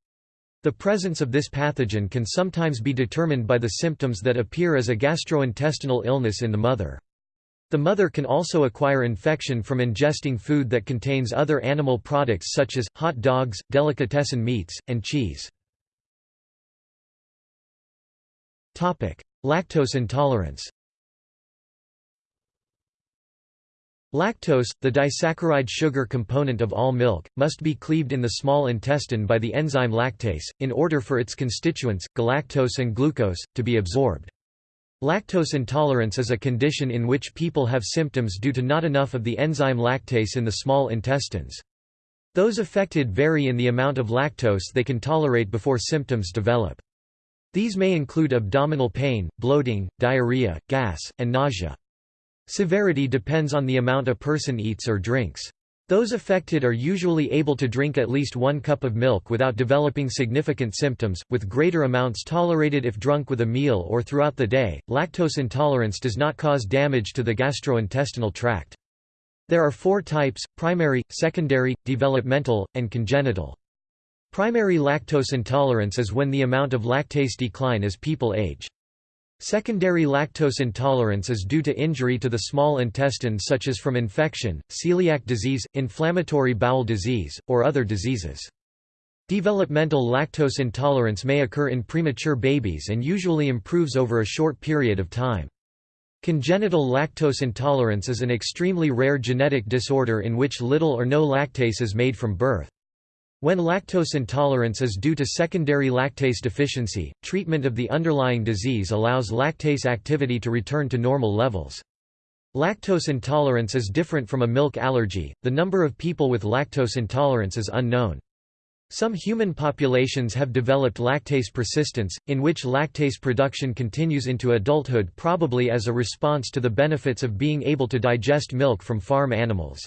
The presence of this pathogen can sometimes be determined by the symptoms that appear as a gastrointestinal illness in the mother. The mother can also acquire infection from ingesting food that contains other animal products such as, hot dogs, delicatessen meats, and cheese. Lactose intolerance Lactose, the disaccharide sugar component of all milk, must be cleaved in the small intestine by the enzyme lactase, in order for its constituents, galactose and glucose, to be absorbed. Lactose intolerance is a condition in which people have symptoms due to not enough of the enzyme lactase in the small intestines. Those affected vary in the amount of lactose they can tolerate before symptoms develop. These may include abdominal pain, bloating, diarrhea, gas, and nausea. Severity depends on the amount a person eats or drinks. Those affected are usually able to drink at least one cup of milk without developing significant symptoms, with greater amounts tolerated if drunk with a meal or throughout the day. Lactose intolerance does not cause damage to the gastrointestinal tract. There are four types primary, secondary, developmental, and congenital. Primary lactose intolerance is when the amount of lactase decline as people age. Secondary lactose intolerance is due to injury to the small intestine such as from infection, celiac disease, inflammatory bowel disease, or other diseases. Developmental lactose intolerance may occur in premature babies and usually improves over a short period of time. Congenital lactose intolerance is an extremely rare genetic disorder in which little or no lactase is made from birth. When lactose intolerance is due to secondary lactase deficiency, treatment of the underlying disease allows lactase activity to return to normal levels. Lactose intolerance is different from a milk allergy, the number of people with lactose intolerance is unknown. Some human populations have developed lactase persistence, in which lactase production continues into adulthood probably as a response to the benefits of being able to digest milk from farm animals.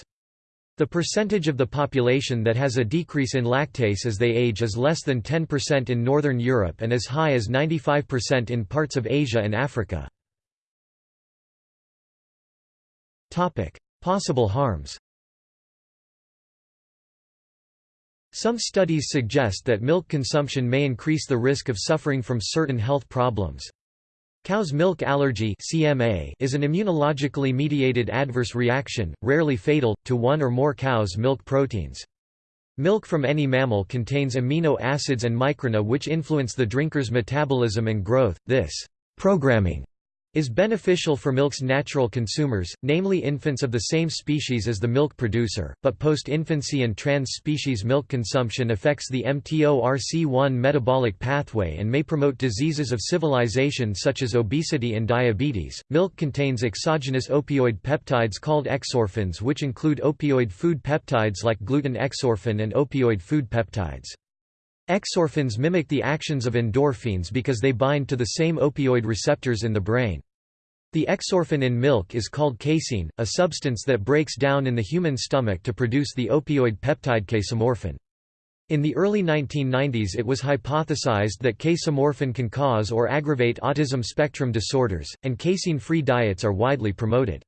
The percentage of the population that has a decrease in lactase as they age is less than 10% in Northern Europe and as high as 95% in parts of Asia and Africa. Possible harms Some studies suggest that milk consumption may increase the risk of suffering from certain health problems. Cow's milk allergy (CMA) is an immunologically mediated adverse reaction, rarely fatal, to one or more cow's milk proteins. Milk from any mammal contains amino acids and microRNA which influence the drinker's metabolism and growth. This programming is beneficial for milk's natural consumers, namely infants of the same species as the milk producer, but post-infancy and trans-species milk consumption affects the mTORC1 metabolic pathway and may promote diseases of civilization such as obesity and diabetes. Milk contains exogenous opioid peptides called exorphins which include opioid food peptides like gluten exorphin and opioid food peptides. Exorphins mimic the actions of endorphins because they bind to the same opioid receptors in the brain. The exorphin in milk is called casein, a substance that breaks down in the human stomach to produce the opioid peptide casomorphin. In the early 1990s it was hypothesized that casomorphin can cause or aggravate autism spectrum disorders, and casein-free diets are widely promoted.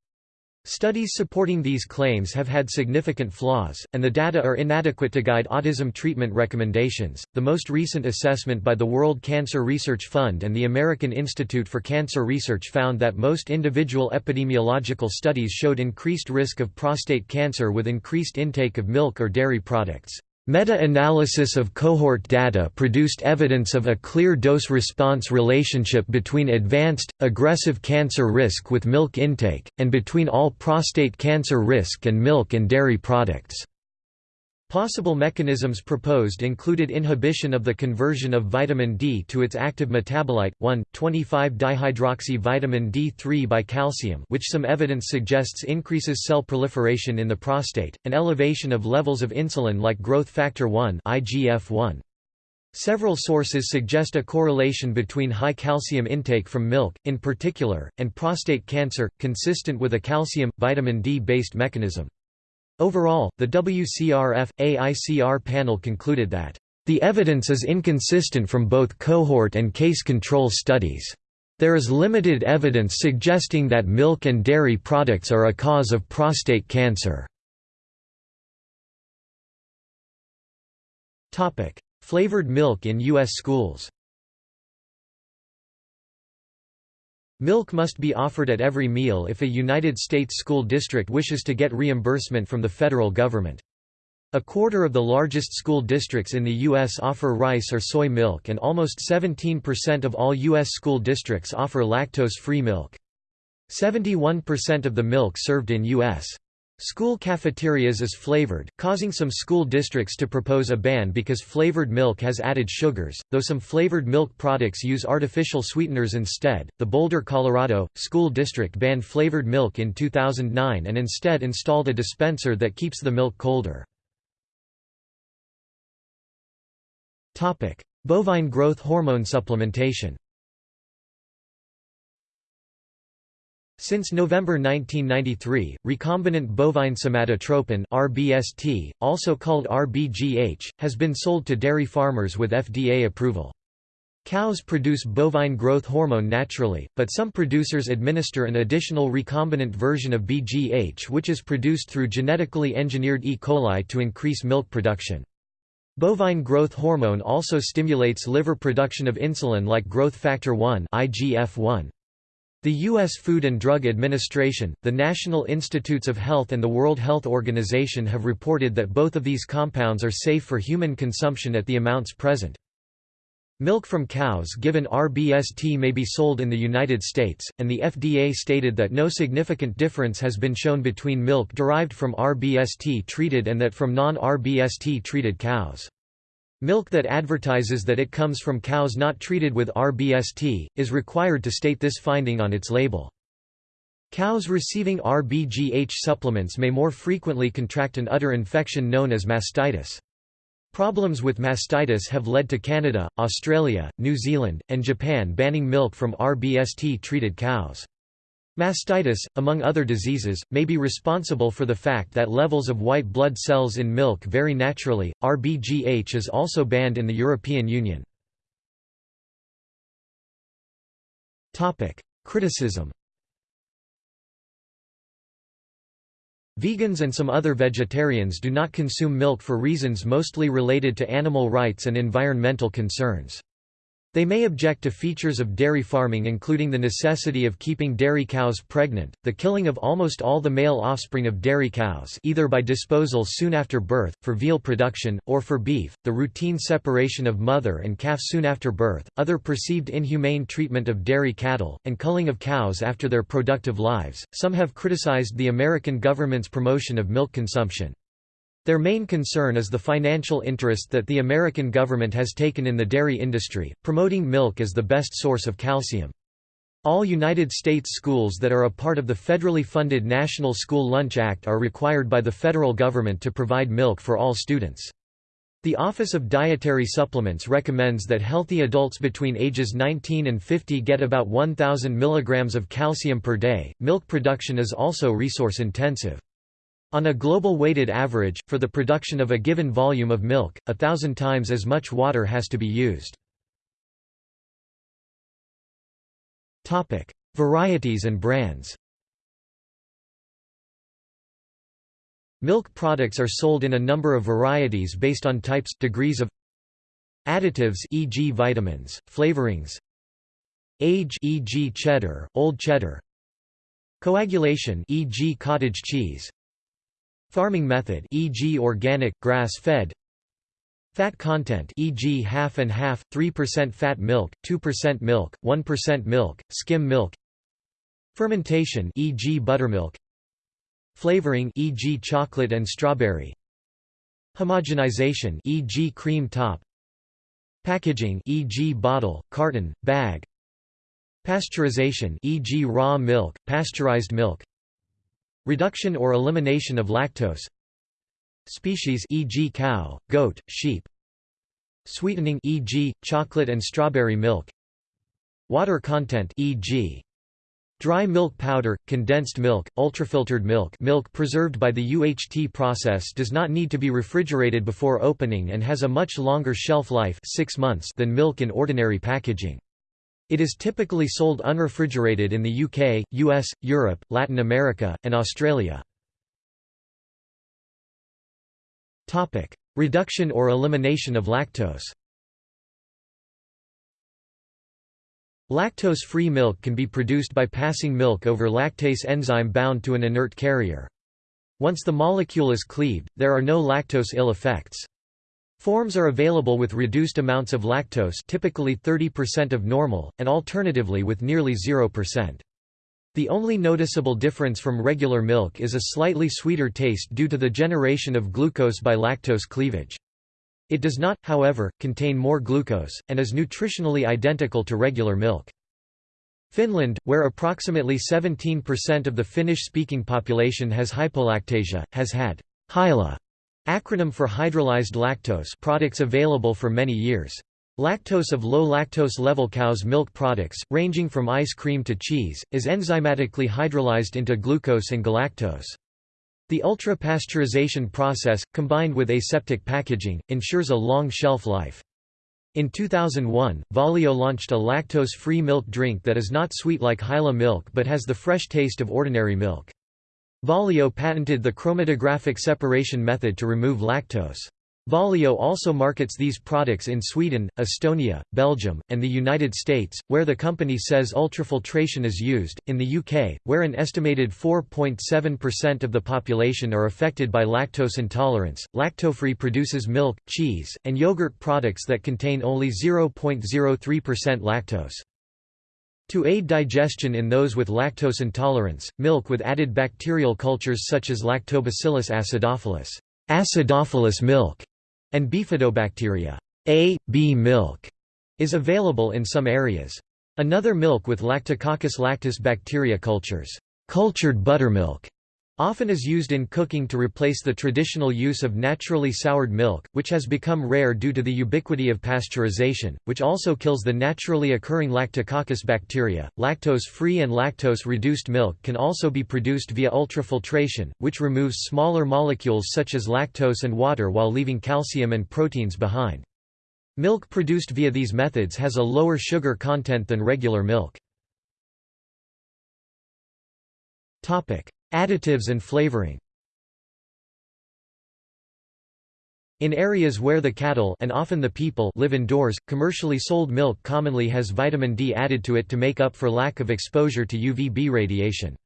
Studies supporting these claims have had significant flaws, and the data are inadequate to guide autism treatment recommendations. The most recent assessment by the World Cancer Research Fund and the American Institute for Cancer Research found that most individual epidemiological studies showed increased risk of prostate cancer with increased intake of milk or dairy products. Meta-analysis of cohort data produced evidence of a clear dose-response relationship between advanced, aggressive cancer risk with milk intake, and between all prostate cancer risk and milk and dairy products. Possible mechanisms proposed included inhibition of the conversion of vitamin D to its active metabolite, 1,25-dihydroxy-vitamin D3 by calcium which some evidence suggests increases cell proliferation in the prostate, and elevation of levels of insulin like growth factor 1 IGF-1. Several sources suggest a correlation between high calcium intake from milk, in particular, and prostate cancer, consistent with a calcium-vitamin D-based mechanism. Overall, the WCRF-AICR panel concluded that, "...the evidence is inconsistent from both cohort and case control studies. There is limited evidence suggesting that milk and dairy products are a cause of prostate cancer." Flavored milk in U.S. schools Milk must be offered at every meal if a United States school district wishes to get reimbursement from the federal government. A quarter of the largest school districts in the U.S. offer rice or soy milk and almost 17% of all U.S. school districts offer lactose-free milk. 71% of the milk served in U.S. School cafeterias is flavored, causing some school districts to propose a ban because flavored milk has added sugars, though some flavored milk products use artificial sweeteners instead. The Boulder, Colorado, school district banned flavored milk in 2009 and instead installed a dispenser that keeps the milk colder. Bovine growth hormone supplementation Since November 1993, recombinant bovine somatotropin (RBST), also called RBGH, has been sold to dairy farmers with FDA approval. Cows produce bovine growth hormone naturally, but some producers administer an additional recombinant version of BGH which is produced through genetically engineered E. coli to increase milk production. Bovine growth hormone also stimulates liver production of insulin like growth factor 1 IGF-1. The U.S. Food and Drug Administration, the National Institutes of Health and the World Health Organization have reported that both of these compounds are safe for human consumption at the amounts present. Milk from cows given RBST may be sold in the United States, and the FDA stated that no significant difference has been shown between milk derived from RBST treated and that from non-RBST treated cows. Milk that advertises that it comes from cows not treated with RBST, is required to state this finding on its label. Cows receiving RBGH supplements may more frequently contract an udder infection known as mastitis. Problems with mastitis have led to Canada, Australia, New Zealand, and Japan banning milk from RBST-treated cows. Mastitis, among other diseases, may be responsible for the fact that levels of white blood cells in milk vary naturally. RBGH is also banned in the European Union. Topic: Criticism. Vegans and some other vegetarians do not consume milk for reasons mostly related to animal rights and environmental concerns. They may object to features of dairy farming including the necessity of keeping dairy cows pregnant, the killing of almost all the male offspring of dairy cows either by disposal soon after birth, for veal production, or for beef, the routine separation of mother and calf soon after birth, other perceived inhumane treatment of dairy cattle, and culling of cows after their productive lives. Some have criticized the American government's promotion of milk consumption. Their main concern is the financial interest that the American government has taken in the dairy industry, promoting milk as the best source of calcium. All United States schools that are a part of the federally funded National School Lunch Act are required by the federal government to provide milk for all students. The Office of Dietary Supplements recommends that healthy adults between ages 19 and 50 get about 1,000 mg of calcium per day. Milk production is also resource intensive. On a global weighted average, for the production of a given volume of milk, a thousand times as much water has to be used. Topic. Varieties and brands Milk products are sold in a number of varieties based on types degrees of additives e.g. vitamins, flavorings age e.g. cheddar, old cheddar coagulation e.g. cottage cheese Farming method e.g. organic, grass-fed Fat content e.g. half and half, 3% fat milk, 2% milk, 1% milk, skim milk Fermentation e.g. buttermilk Flavoring e.g. chocolate and strawberry Homogenization e.g. cream top Packaging e.g. bottle, carton, bag Pasteurization e.g. raw milk, pasteurized milk Reduction or elimination of lactose Species e.g. cow, goat, sheep Sweetening e.g. chocolate and strawberry milk Water content e.g. Dry milk powder, condensed milk, ultrafiltered milk milk preserved by the UHT process does not need to be refrigerated before opening and has a much longer shelf life 6 months than milk in ordinary packaging. It is typically sold unrefrigerated in the UK, US, Europe, Latin America, and Australia. Reduction or elimination of lactose Lactose-free milk can be produced by passing milk over lactase enzyme bound to an inert carrier. Once the molecule is cleaved, there are no lactose ill effects. Forms are available with reduced amounts of lactose typically 30% of normal, and alternatively with nearly 0%. The only noticeable difference from regular milk is a slightly sweeter taste due to the generation of glucose by lactose cleavage. It does not, however, contain more glucose, and is nutritionally identical to regular milk. Finland, where approximately 17% of the Finnish-speaking population has hypolactasia, has had HYLA acronym for hydrolyzed lactose products available for many years. Lactose of low lactose level cow's milk products, ranging from ice cream to cheese, is enzymatically hydrolyzed into glucose and galactose. The ultra-pasteurization process, combined with aseptic packaging, ensures a long shelf life. In 2001, Valio launched a lactose-free milk drink that is not sweet like Hyla milk but has the fresh taste of ordinary milk. Valio patented the chromatographic separation method to remove lactose. Valio also markets these products in Sweden, Estonia, Belgium, and the United States, where the company says ultrafiltration is used. In the UK, where an estimated 4.7% of the population are affected by lactose intolerance, Lactofree produces milk, cheese, and yogurt products that contain only 0.03% lactose. To aid digestion in those with lactose intolerance, milk with added bacterial cultures such as Lactobacillus acidophilus, acidophilus milk, and bifidobacteria A, B milk is available in some areas. Another milk with Lactococcus lactis bacteria cultures, cultured buttermilk, often is used in cooking to replace the traditional use of naturally soured milk, which has become rare due to the ubiquity of pasteurization, which also kills the naturally occurring Lactococcus bacteria. Lactose-free and lactose-reduced milk can also be produced via ultrafiltration, which removes smaller molecules such as lactose and water while leaving calcium and proteins behind. Milk produced via these methods has a lower sugar content than regular milk. Topic: Additives and flavoring In areas where the cattle and often the people live indoors, commercially sold milk commonly has vitamin D added to it to make up for lack of exposure to UVB radiation.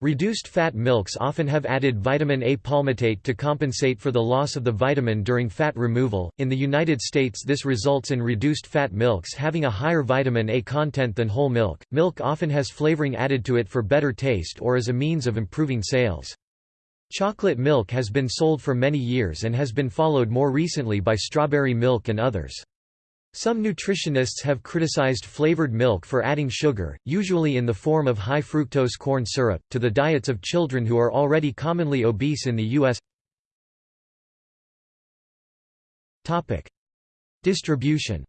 Reduced fat milks often have added vitamin A palmitate to compensate for the loss of the vitamin during fat removal. In the United States, this results in reduced fat milks having a higher vitamin A content than whole milk. Milk often has flavoring added to it for better taste or as a means of improving sales. Chocolate milk has been sold for many years and has been followed more recently by strawberry milk and others. Some nutritionists have criticized flavored milk for adding sugar, usually in the form of high fructose corn syrup, to the diets of children who are already commonly obese in the U.S. Distribution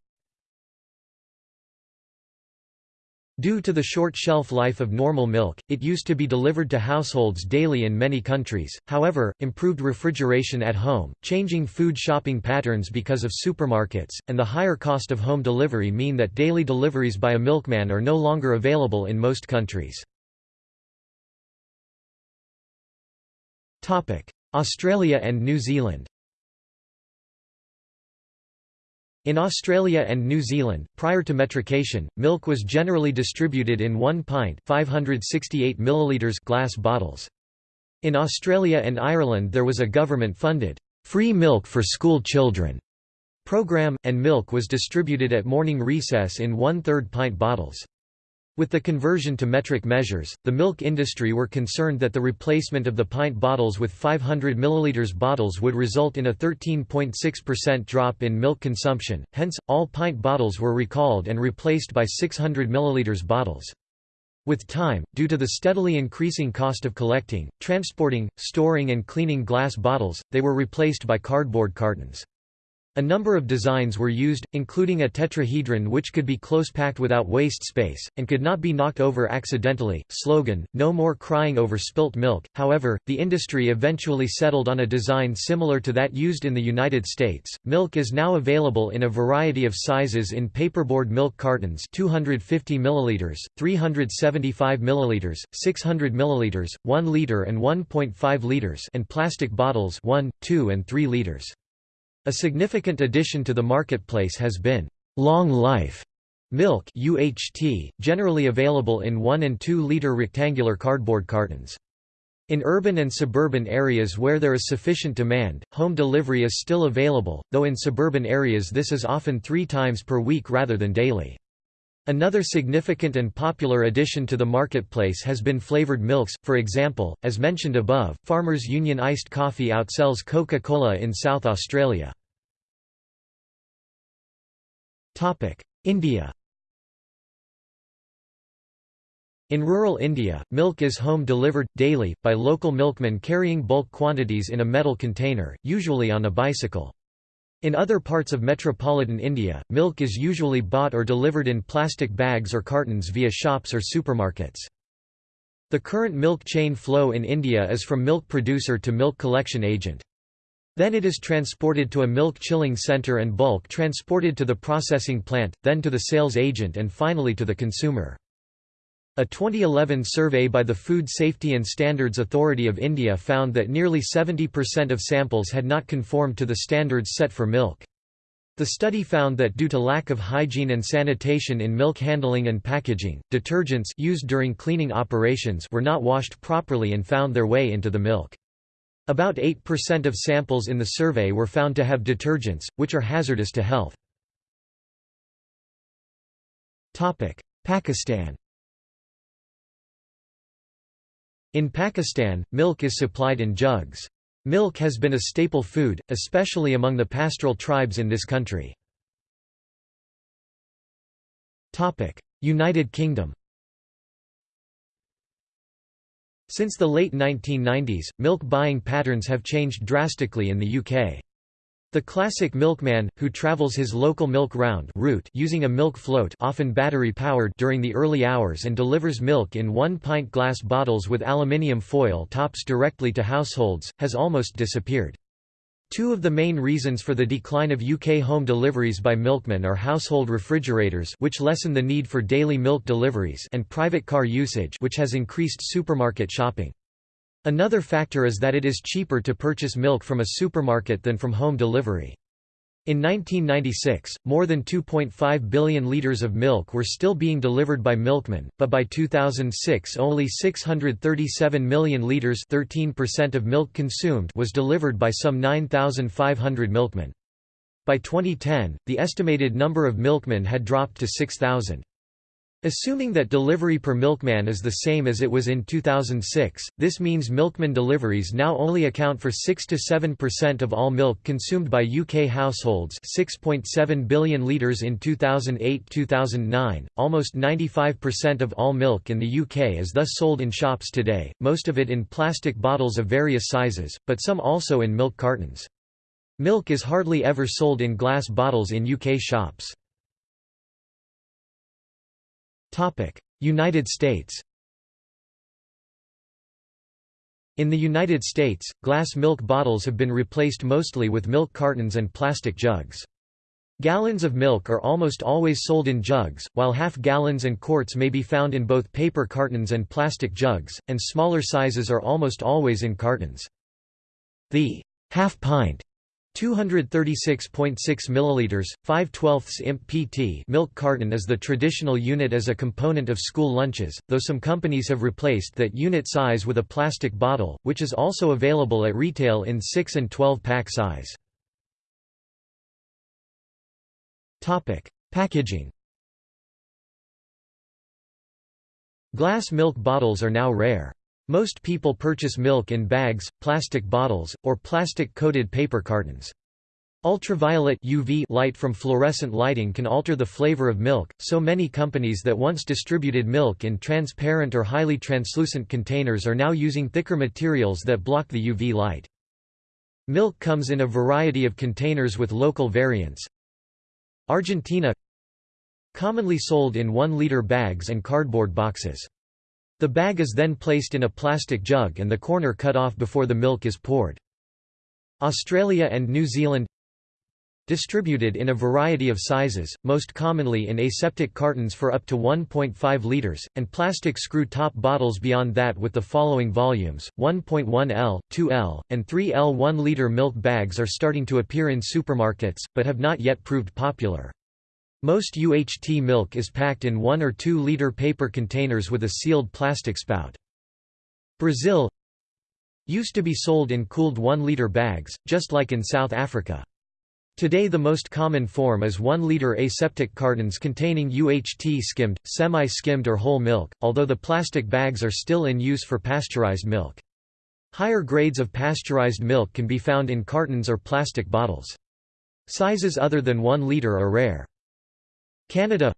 Due to the short shelf life of normal milk, it used to be delivered to households daily in many countries, however, improved refrigeration at home, changing food shopping patterns because of supermarkets, and the higher cost of home delivery mean that daily deliveries by a milkman are no longer available in most countries. Australia and New Zealand In Australia and New Zealand, prior to metrication, milk was generally distributed in 1 pint 568 milliliters glass bottles. In Australia and Ireland there was a government-funded, free milk for school children, program, and milk was distributed at morning recess in one-third pint bottles. With the conversion to metric measures, the milk industry were concerned that the replacement of the pint bottles with 500 ml bottles would result in a 13.6% drop in milk consumption, hence, all pint bottles were recalled and replaced by 600 ml bottles. With time, due to the steadily increasing cost of collecting, transporting, storing and cleaning glass bottles, they were replaced by cardboard cartons. A number of designs were used, including a tetrahedron which could be close-packed without waste space, and could not be knocked over accidentally. Slogan, No more crying over spilt milk. However, the industry eventually settled on a design similar to that used in the United States. Milk is now available in a variety of sizes in paperboard milk cartons 250 ml, 375 ml, 600 ml, 1 liter and 1.5 liters and plastic bottles 1, 2 and 3 liters. A significant addition to the marketplace has been long life milk UHT, generally available in 1 and 2 liter rectangular cardboard cartons. In urban and suburban areas where there is sufficient demand, home delivery is still available, though in suburban areas this is often three times per week rather than daily. Another significant and popular addition to the marketplace has been flavored milks, for example, as mentioned above, Farmers Union iced coffee outsells Coca-Cola in South Australia. India In rural India, milk is home-delivered, daily, by local milkmen carrying bulk quantities in a metal container, usually on a bicycle. In other parts of metropolitan India, milk is usually bought or delivered in plastic bags or cartons via shops or supermarkets. The current milk chain flow in India is from milk producer to milk collection agent. Then it is transported to a milk chilling center and bulk transported to the processing plant, then to the sales agent and finally to the consumer. A 2011 survey by the Food Safety and Standards Authority of India found that nearly 70% of samples had not conformed to the standards set for milk. The study found that due to lack of hygiene and sanitation in milk handling and packaging, detergents used during cleaning operations were not washed properly and found their way into the milk. About 8% of samples in the survey were found to have detergents, which are hazardous to health. Pakistan In Pakistan, milk is supplied in jugs. Milk has been a staple food, especially among the pastoral tribes in this country. United Kingdom Since the late 1990s, milk buying patterns have changed drastically in the UK. The classic milkman, who travels his local milk round route using a milk float often battery-powered during the early hours and delivers milk in one-pint glass bottles with aluminium foil tops directly to households, has almost disappeared. Two of the main reasons for the decline of UK home deliveries by milkmen are household refrigerators which lessen the need for daily milk deliveries and private car usage which has increased supermarket shopping. Another factor is that it is cheaper to purchase milk from a supermarket than from home delivery. In 1996, more than 2.5 billion litres of milk were still being delivered by milkmen, but by 2006 only 637 million litres 13% of milk consumed was delivered by some 9,500 milkmen. By 2010, the estimated number of milkmen had dropped to 6,000. Assuming that delivery per milkman is the same as it was in 2006, this means milkman deliveries now only account for 6–7% of all milk consumed by UK households 6.7 billion litres in 2008–2009, almost 95% of all milk in the UK is thus sold in shops today, most of it in plastic bottles of various sizes, but some also in milk cartons. Milk is hardly ever sold in glass bottles in UK shops. United States In the United States, glass milk bottles have been replaced mostly with milk cartons and plastic jugs. Gallons of milk are almost always sold in jugs, while half gallons and quarts may be found in both paper cartons and plastic jugs, and smaller sizes are almost always in cartons. The half pint 236.6 milliliters, 5 12ths imp pt milk carton is the traditional unit as a component of school lunches, though some companies have replaced that unit size with a plastic bottle, which is also available at retail in 6 and 12 pack size. Packaging Glass milk bottles are now rare. Most people purchase milk in bags, plastic bottles, or plastic-coated paper cartons. Ultraviolet UV light from fluorescent lighting can alter the flavor of milk, so many companies that once distributed milk in transparent or highly translucent containers are now using thicker materials that block the UV light. Milk comes in a variety of containers with local variants. Argentina Commonly sold in 1-liter bags and cardboard boxes. The bag is then placed in a plastic jug and the corner cut off before the milk is poured. Australia and New Zealand Distributed in a variety of sizes, most commonly in aseptic cartons for up to 1.5 liters, and plastic screw-top bottles beyond that with the following volumes, 1.1 L, 2 L, and 3 L 1-liter milk bags are starting to appear in supermarkets, but have not yet proved popular. Most UHT milk is packed in 1 or 2 liter paper containers with a sealed plastic spout. Brazil used to be sold in cooled 1 liter bags, just like in South Africa. Today the most common form is 1-liter aseptic cartons containing UHT skimmed, semi-skimmed or whole milk, although the plastic bags are still in use for pasteurized milk. Higher grades of pasteurized milk can be found in cartons or plastic bottles. Sizes other than 1 liter are rare. Canada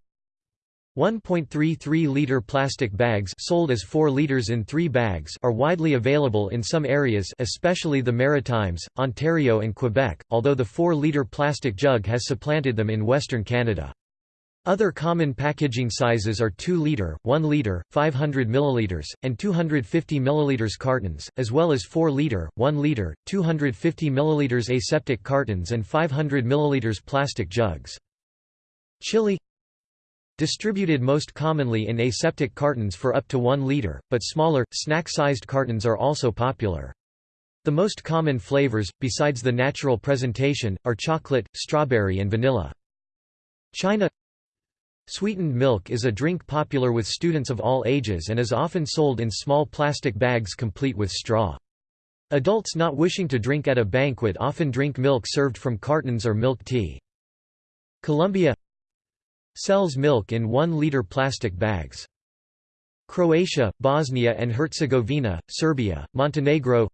1.33-liter plastic bags sold as 4 liters in 3 bags are widely available in some areas especially the Maritimes, Ontario and Quebec, although the 4-liter plastic jug has supplanted them in Western Canada. Other common packaging sizes are 2-liter, 1-liter, 500 ml, and 250 ml cartons, as well as 4-liter, 1-liter, 250 ml aseptic cartons and 500 ml plastic jugs. Chile Distributed most commonly in aseptic cartons for up to 1 liter, but smaller, snack-sized cartons are also popular. The most common flavors, besides the natural presentation, are chocolate, strawberry and vanilla. China Sweetened milk is a drink popular with students of all ages and is often sold in small plastic bags complete with straw. Adults not wishing to drink at a banquet often drink milk served from cartons or milk tea. Colombia Sells milk in 1-liter plastic bags. Croatia, Bosnia and Herzegovina, Serbia, Montenegro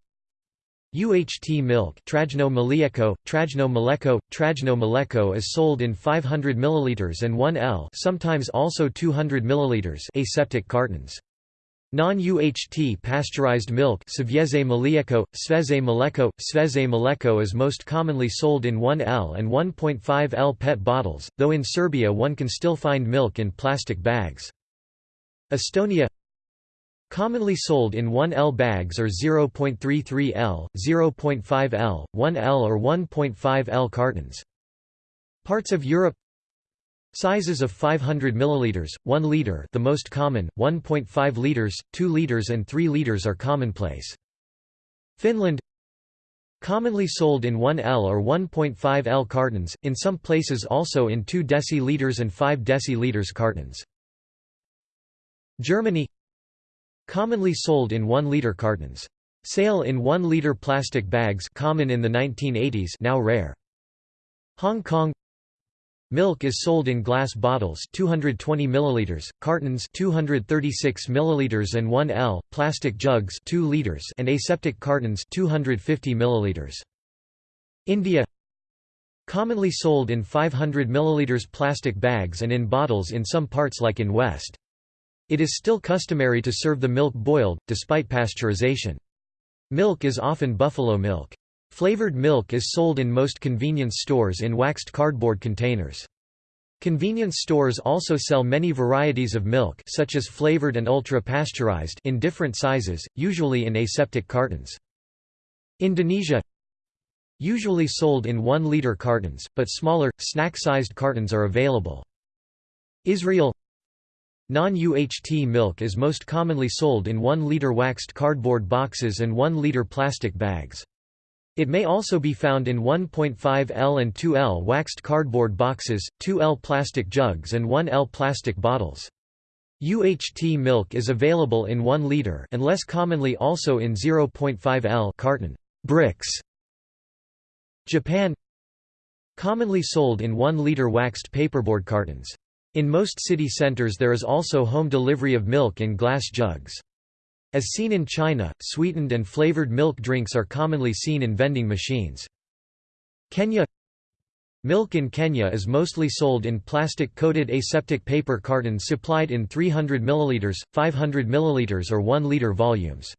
UHT milk Trajno Mlijeko, Trajno Mleko, Trajno Mleko is sold in 500 ml and 1 L sometimes also 200 ml aseptic cartons. Non-UHT pasteurized milk Sveze Mlijeko, Sveze Mleko, Sveze Mleko is most commonly sold in 1L and 1.5L PET bottles, though in Serbia one can still find milk in plastic bags. Estonia Commonly sold in 1L bags or 0.33L, 0.5L, 1L or 1.5L cartons. Parts of Europe Sizes of 500 ml, 1 liter the most common, 1.5 liters, 2 liters and 3 liters are commonplace. Finland Commonly sold in 1L or 1.5L cartons, in some places also in 2 deciliters and 5 deciliters cartons. Germany Commonly sold in 1 liter cartons. Sale in 1 liter plastic bags common in the 1980s now rare. Hong Kong Milk is sold in glass bottles 220 milliliters, cartons 236 milliliters and 1L, plastic jugs 2 liters and aseptic cartons 250 milliliters. India Commonly sold in 500 milliliters plastic bags and in bottles in some parts like in West. It is still customary to serve the milk boiled, despite pasteurization. Milk is often buffalo milk. Flavored milk is sold in most convenience stores in waxed cardboard containers. Convenience stores also sell many varieties of milk such as flavored and ultra-pasteurized in different sizes, usually in aseptic cartons. Indonesia Usually sold in 1-liter cartons, but smaller, snack-sized cartons are available. Israel Non-UHT milk is most commonly sold in 1-liter waxed cardboard boxes and 1-liter plastic bags. It may also be found in 1.5L and 2L waxed cardboard boxes, 2L plastic jugs and 1L plastic bottles. UHT milk is available in 1 liter and less commonly also in 0.5L carton bricks. Japan Commonly sold in 1-liter waxed paperboard cartons. In most city centers there is also home delivery of milk in glass jugs. As seen in China, sweetened and flavored milk drinks are commonly seen in vending machines. Kenya Milk in Kenya is mostly sold in plastic-coated aseptic paper cartons supplied in 300 ml, 500 ml or 1 liter volumes.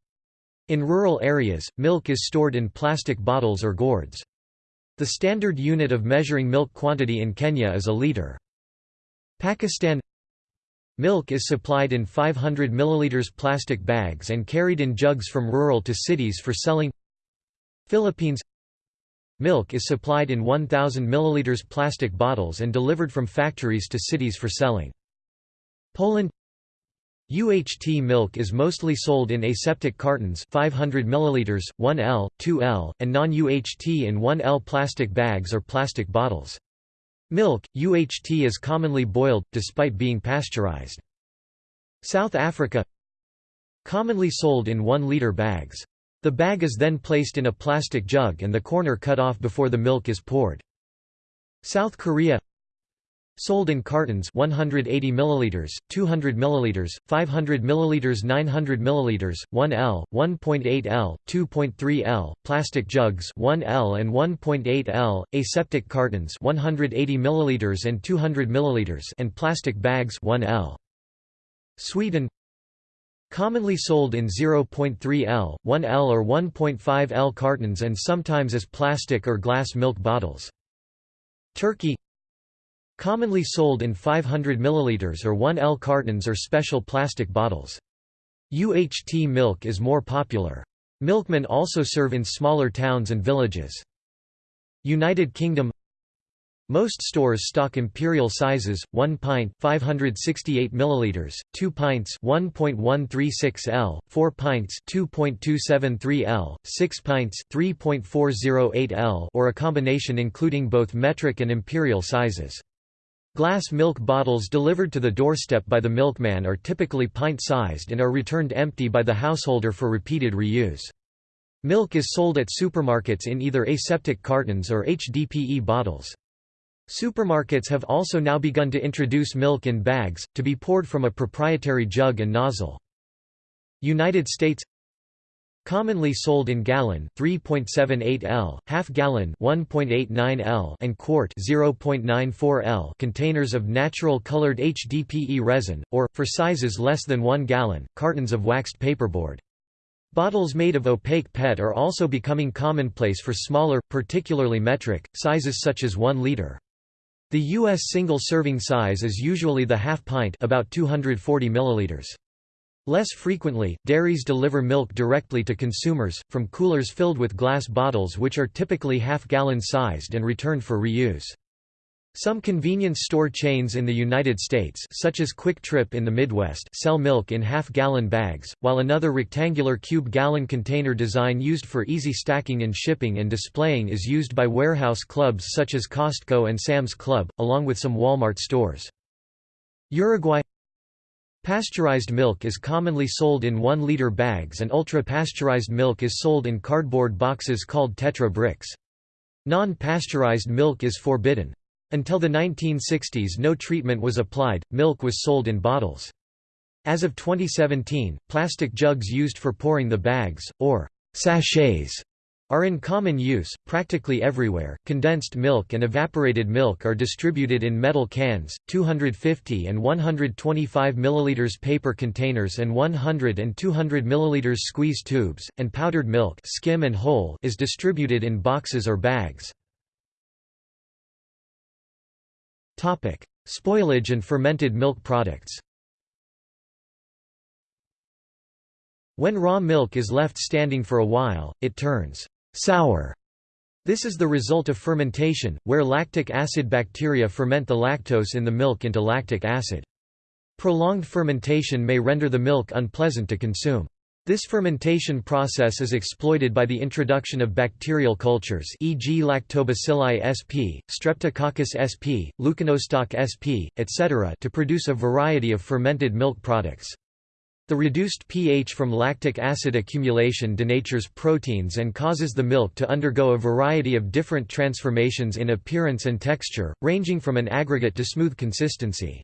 In rural areas, milk is stored in plastic bottles or gourds. The standard unit of measuring milk quantity in Kenya is a liter. Pakistan Milk is supplied in 500 ml plastic bags and carried in jugs from rural to cities for selling Philippines Milk is supplied in 1,000 ml plastic bottles and delivered from factories to cities for selling. Poland UHT milk is mostly sold in aseptic cartons 500 ml, 1L, 2L, and non-UHT in 1L plastic bags or plastic bottles. Milk, UHT is commonly boiled, despite being pasteurized. South Africa Commonly sold in 1-liter bags. The bag is then placed in a plastic jug and the corner cut off before the milk is poured. South Korea Sold in cartons 180 milliliters, 200 milliliters, 500 milliliters, 900 milliliters, 1L, 1.8L, 2.3L, plastic jugs 1L and 1.8L, aseptic cartons 180 milliliters and 200 milliliters and plastic bags 1L. Sweden Commonly sold in 0.3L, 1L or 1.5L cartons and sometimes as plastic or glass milk bottles. Turkey Commonly sold in 500 ml or 1L cartons or special plastic bottles. UHT milk is more popular. Milkmen also serve in smaller towns and villages. United Kingdom most stores stock imperial sizes: 1 pint 568 milliliters, 2 pints 1.136 L, 4 pints 2.273 L, 6 pints 3.408 L, or a combination including both metric and imperial sizes. Glass milk bottles delivered to the doorstep by the milkman are typically pint-sized and are returned empty by the householder for repeated reuse. Milk is sold at supermarkets in either aseptic cartons or HDPE bottles. Supermarkets have also now begun to introduce milk in bags, to be poured from a proprietary jug and nozzle. United States Commonly sold in gallon 3.78 L, half gallon 1.89 L and quart 0.94 L containers of natural colored HDPE resin or for sizes less than 1 gallon, cartons of waxed paperboard. Bottles made of opaque PET are also becoming commonplace for smaller, particularly metric, sizes such as 1 liter. The U.S. single serving size is usually the half pint about 240 milliliters. Less frequently, dairies deliver milk directly to consumers, from coolers filled with glass bottles which are typically half-gallon sized and returned for reuse. Some convenience store chains in the United States such as QuikTrip in the Midwest sell milk in half-gallon bags, while another rectangular cube-gallon container design used for easy stacking and shipping and displaying is used by warehouse clubs such as Costco and Sam's Club, along with some Walmart stores. Uruguay Pasteurized milk is commonly sold in 1-liter bags and ultra-pasteurized milk is sold in cardboard boxes called Tetra bricks. Non-pasteurized milk is forbidden. Until the 1960s no treatment was applied, milk was sold in bottles. As of 2017, plastic jugs used for pouring the bags, or sachets, are in common use, practically everywhere. Condensed milk and evaporated milk are distributed in metal cans, 250 and 125 ml paper containers and 100 and 200 ml squeeze tubes, and powdered milk skim and whole is distributed in boxes or bags. Spoilage and fermented milk products. When raw milk is left standing for a while, it turns sour. This is the result of fermentation, where lactic acid bacteria ferment the lactose in the milk into lactic acid. Prolonged fermentation may render the milk unpleasant to consume. This fermentation process is exploited by the introduction of bacterial cultures e.g. Lactobacilli sp, Streptococcus sp, Leuconostoc sp, etc. to produce a variety of fermented milk products. The reduced pH from lactic acid accumulation denatures proteins and causes the milk to undergo a variety of different transformations in appearance and texture, ranging from an aggregate to smooth consistency.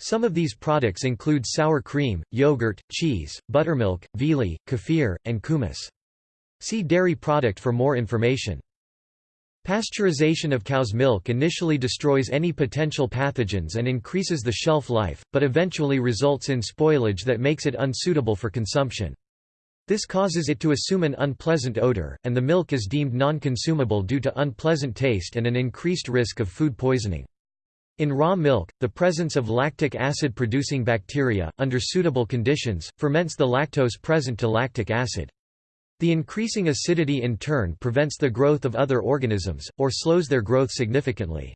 Some of these products include sour cream, yogurt, cheese, buttermilk, viili, kefir, and kumis. See dairy product for more information. Pasteurization of cow's milk initially destroys any potential pathogens and increases the shelf life, but eventually results in spoilage that makes it unsuitable for consumption. This causes it to assume an unpleasant odor, and the milk is deemed non-consumable due to unpleasant taste and an increased risk of food poisoning. In raw milk, the presence of lactic acid-producing bacteria, under suitable conditions, ferments the lactose present to lactic acid. The increasing acidity in turn prevents the growth of other organisms, or slows their growth significantly.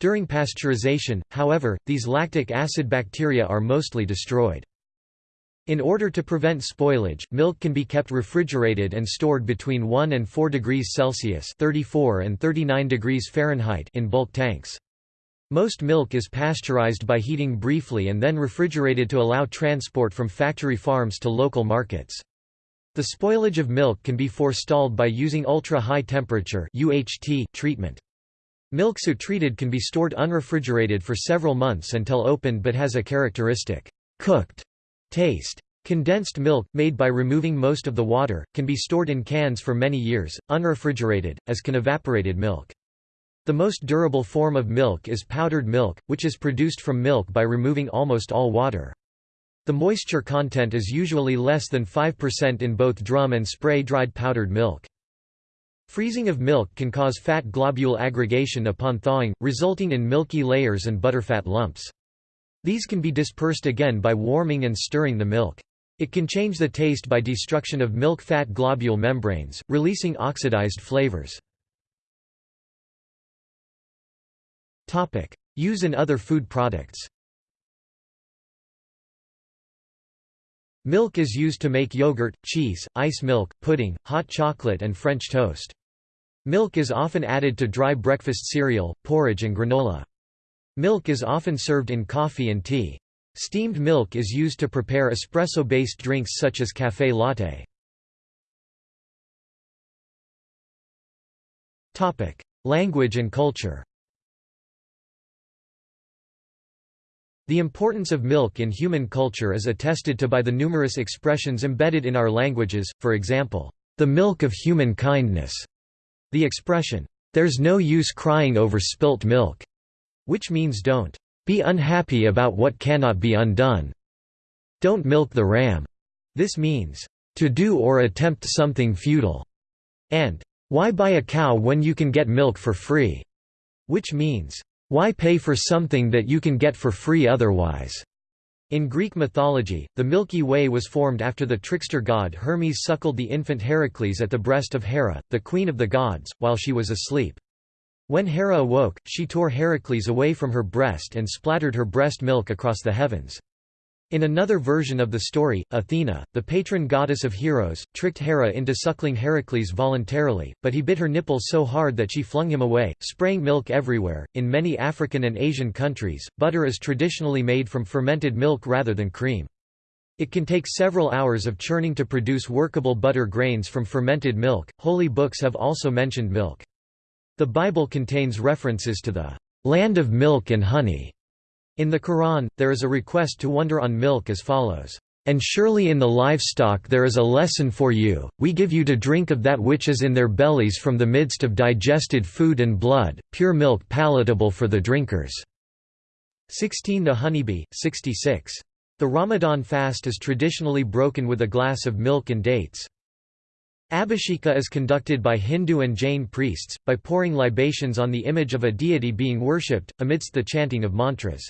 During pasteurization, however, these lactic acid bacteria are mostly destroyed. In order to prevent spoilage, milk can be kept refrigerated and stored between 1 and 4 degrees Celsius 34 and 39 degrees Fahrenheit in bulk tanks. Most milk is pasteurized by heating briefly and then refrigerated to allow transport from factory farms to local markets. The spoilage of milk can be forestalled by using ultra-high temperature treatment. Milk so treated can be stored unrefrigerated for several months until opened but has a characteristic cooked taste. Condensed milk, made by removing most of the water, can be stored in cans for many years, unrefrigerated, as can evaporated milk. The most durable form of milk is powdered milk, which is produced from milk by removing almost all water. The moisture content is usually less than 5% in both drum and spray-dried powdered milk. Freezing of milk can cause fat globule aggregation upon thawing, resulting in milky layers and butterfat lumps. These can be dispersed again by warming and stirring the milk. It can change the taste by destruction of milk fat globule membranes, releasing oxidized flavors. Use in other food products Milk is used to make yogurt, cheese, ice milk, pudding, hot chocolate and French toast. Milk is often added to dry breakfast cereal, porridge and granola. Milk is often served in coffee and tea. Steamed milk is used to prepare espresso-based drinks such as café latte. Language and culture The importance of milk in human culture is attested to by the numerous expressions embedded in our languages, for example, the milk of human kindness. The expression, there's no use crying over spilt milk, which means don't be unhappy about what cannot be undone. Don't milk the ram. This means to do or attempt something futile. And why buy a cow when you can get milk for free? Which means why pay for something that you can get for free otherwise? In Greek mythology, the Milky Way was formed after the trickster god Hermes suckled the infant Heracles at the breast of Hera, the queen of the gods, while she was asleep. When Hera awoke, she tore Heracles away from her breast and splattered her breast milk across the heavens. In another version of the story, Athena, the patron goddess of heroes, tricked Hera into suckling Heracles voluntarily, but he bit her nipple so hard that she flung him away, spraying milk everywhere. In many African and Asian countries, butter is traditionally made from fermented milk rather than cream. It can take several hours of churning to produce workable butter grains from fermented milk. Holy books have also mentioned milk. The Bible contains references to the land of milk and honey in the Quran, there is a request to wonder on milk as follows, "...and surely in the livestock there is a lesson for you, we give you to drink of that which is in their bellies from the midst of digested food and blood, pure milk palatable for the drinkers." 16 The Honeybee, 66. The Ramadan fast is traditionally broken with a glass of milk and dates. Abhisheka is conducted by Hindu and Jain priests, by pouring libations on the image of a deity being worshipped, amidst the chanting of mantras.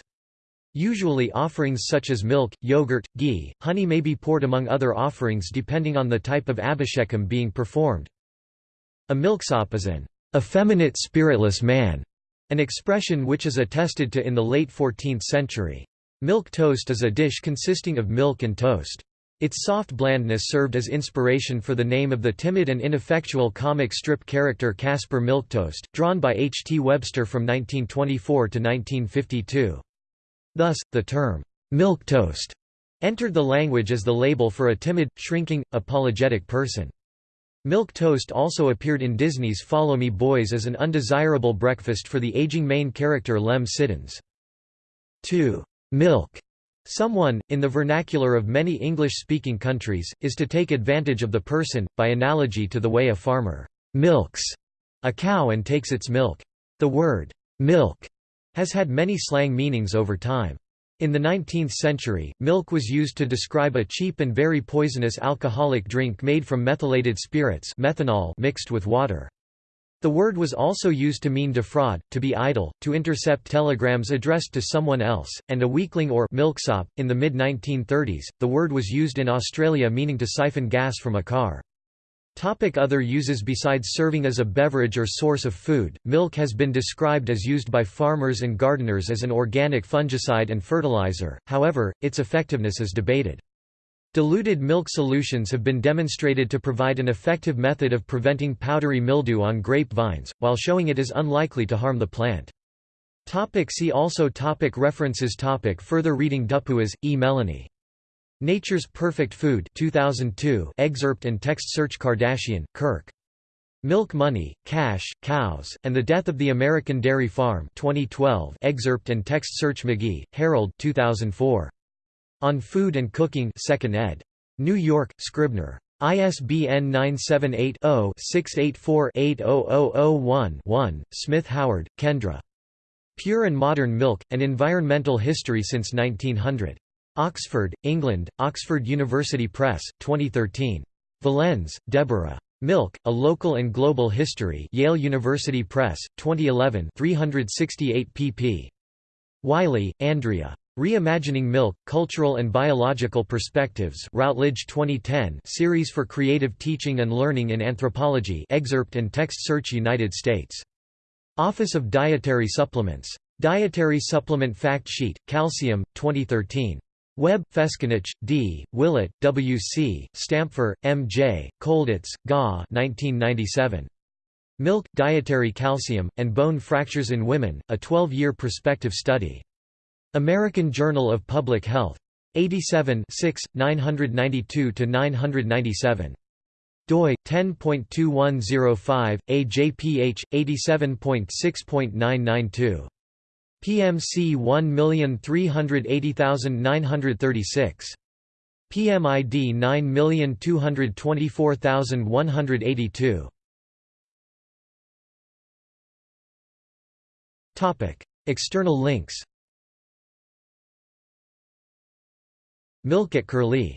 Usually offerings such as milk, yogurt, ghee, honey may be poured among other offerings depending on the type of abhishekam being performed. A milksop is an effeminate spiritless man, an expression which is attested to in the late 14th century. Milk toast is a dish consisting of milk and toast. Its soft blandness served as inspiration for the name of the timid and ineffectual comic strip character Caspar Milquetoast, drawn by H. T. Webster from 1924 to 1952. Thus, the term, milk toast entered the language as the label for a timid, shrinking, apologetic person. Milk toast also appeared in Disney's Follow Me Boys as an undesirable breakfast for the aging main character Lem Siddons. 2. Milk. Someone, in the vernacular of many English-speaking countries, is to take advantage of the person, by analogy to the way a farmer milks a cow and takes its milk. The word milk has had many slang meanings over time. In the 19th century, milk was used to describe a cheap and very poisonous alcoholic drink made from methylated spirits methanol mixed with water. The word was also used to mean defraud, to be idle, to intercept telegrams addressed to someone else, and a weakling or milksop. In the mid 1930s, the word was used in Australia meaning to siphon gas from a car. Topic other uses Besides serving as a beverage or source of food, milk has been described as used by farmers and gardeners as an organic fungicide and fertilizer, however, its effectiveness is debated. Diluted milk solutions have been demonstrated to provide an effective method of preventing powdery mildew on grape vines, while showing it is unlikely to harm the plant. Topic see also topic References topic Further reading Dupuis, E. Melanie. Nature's Perfect Food 2002 excerpt and text search Kardashian, Kirk. Milk Money, Cash, Cows, and the Death of the American Dairy Farm 2012 excerpt and text search McGee, Harold 2004. On Food and Cooking 2nd ed. New York, Scribner. ISBN 978-0-684-80001-1, Smith Howard, Kendra. Pure and Modern Milk, An Environmental History Since 1900. Oxford, England, Oxford University Press, 2013. Valenze, Deborah. Milk, A Local and Global History Yale University Press, 2011 368 pp. Wiley, Andrea. Reimagining Milk, Cultural and Biological Perspectives Routledge 2010 Series for Creative Teaching and Learning in Anthropology excerpt and text search United States. Office of Dietary Supplements. Dietary Supplement Fact Sheet, Calcium, 2013. Webb, Feskanich, D., Willett, W. C., Stampfer, M. J., Colditz, Ga 1997. Milk, Dietary Calcium, and Bone Fractures in Women, a 12-year prospective study. American Journal of Public Health. 87 992–997. doi, 10.2105, AJPH, 87.6.992. PMC 1380936. PMID 9224182. Topic: External links. Milk at Curlie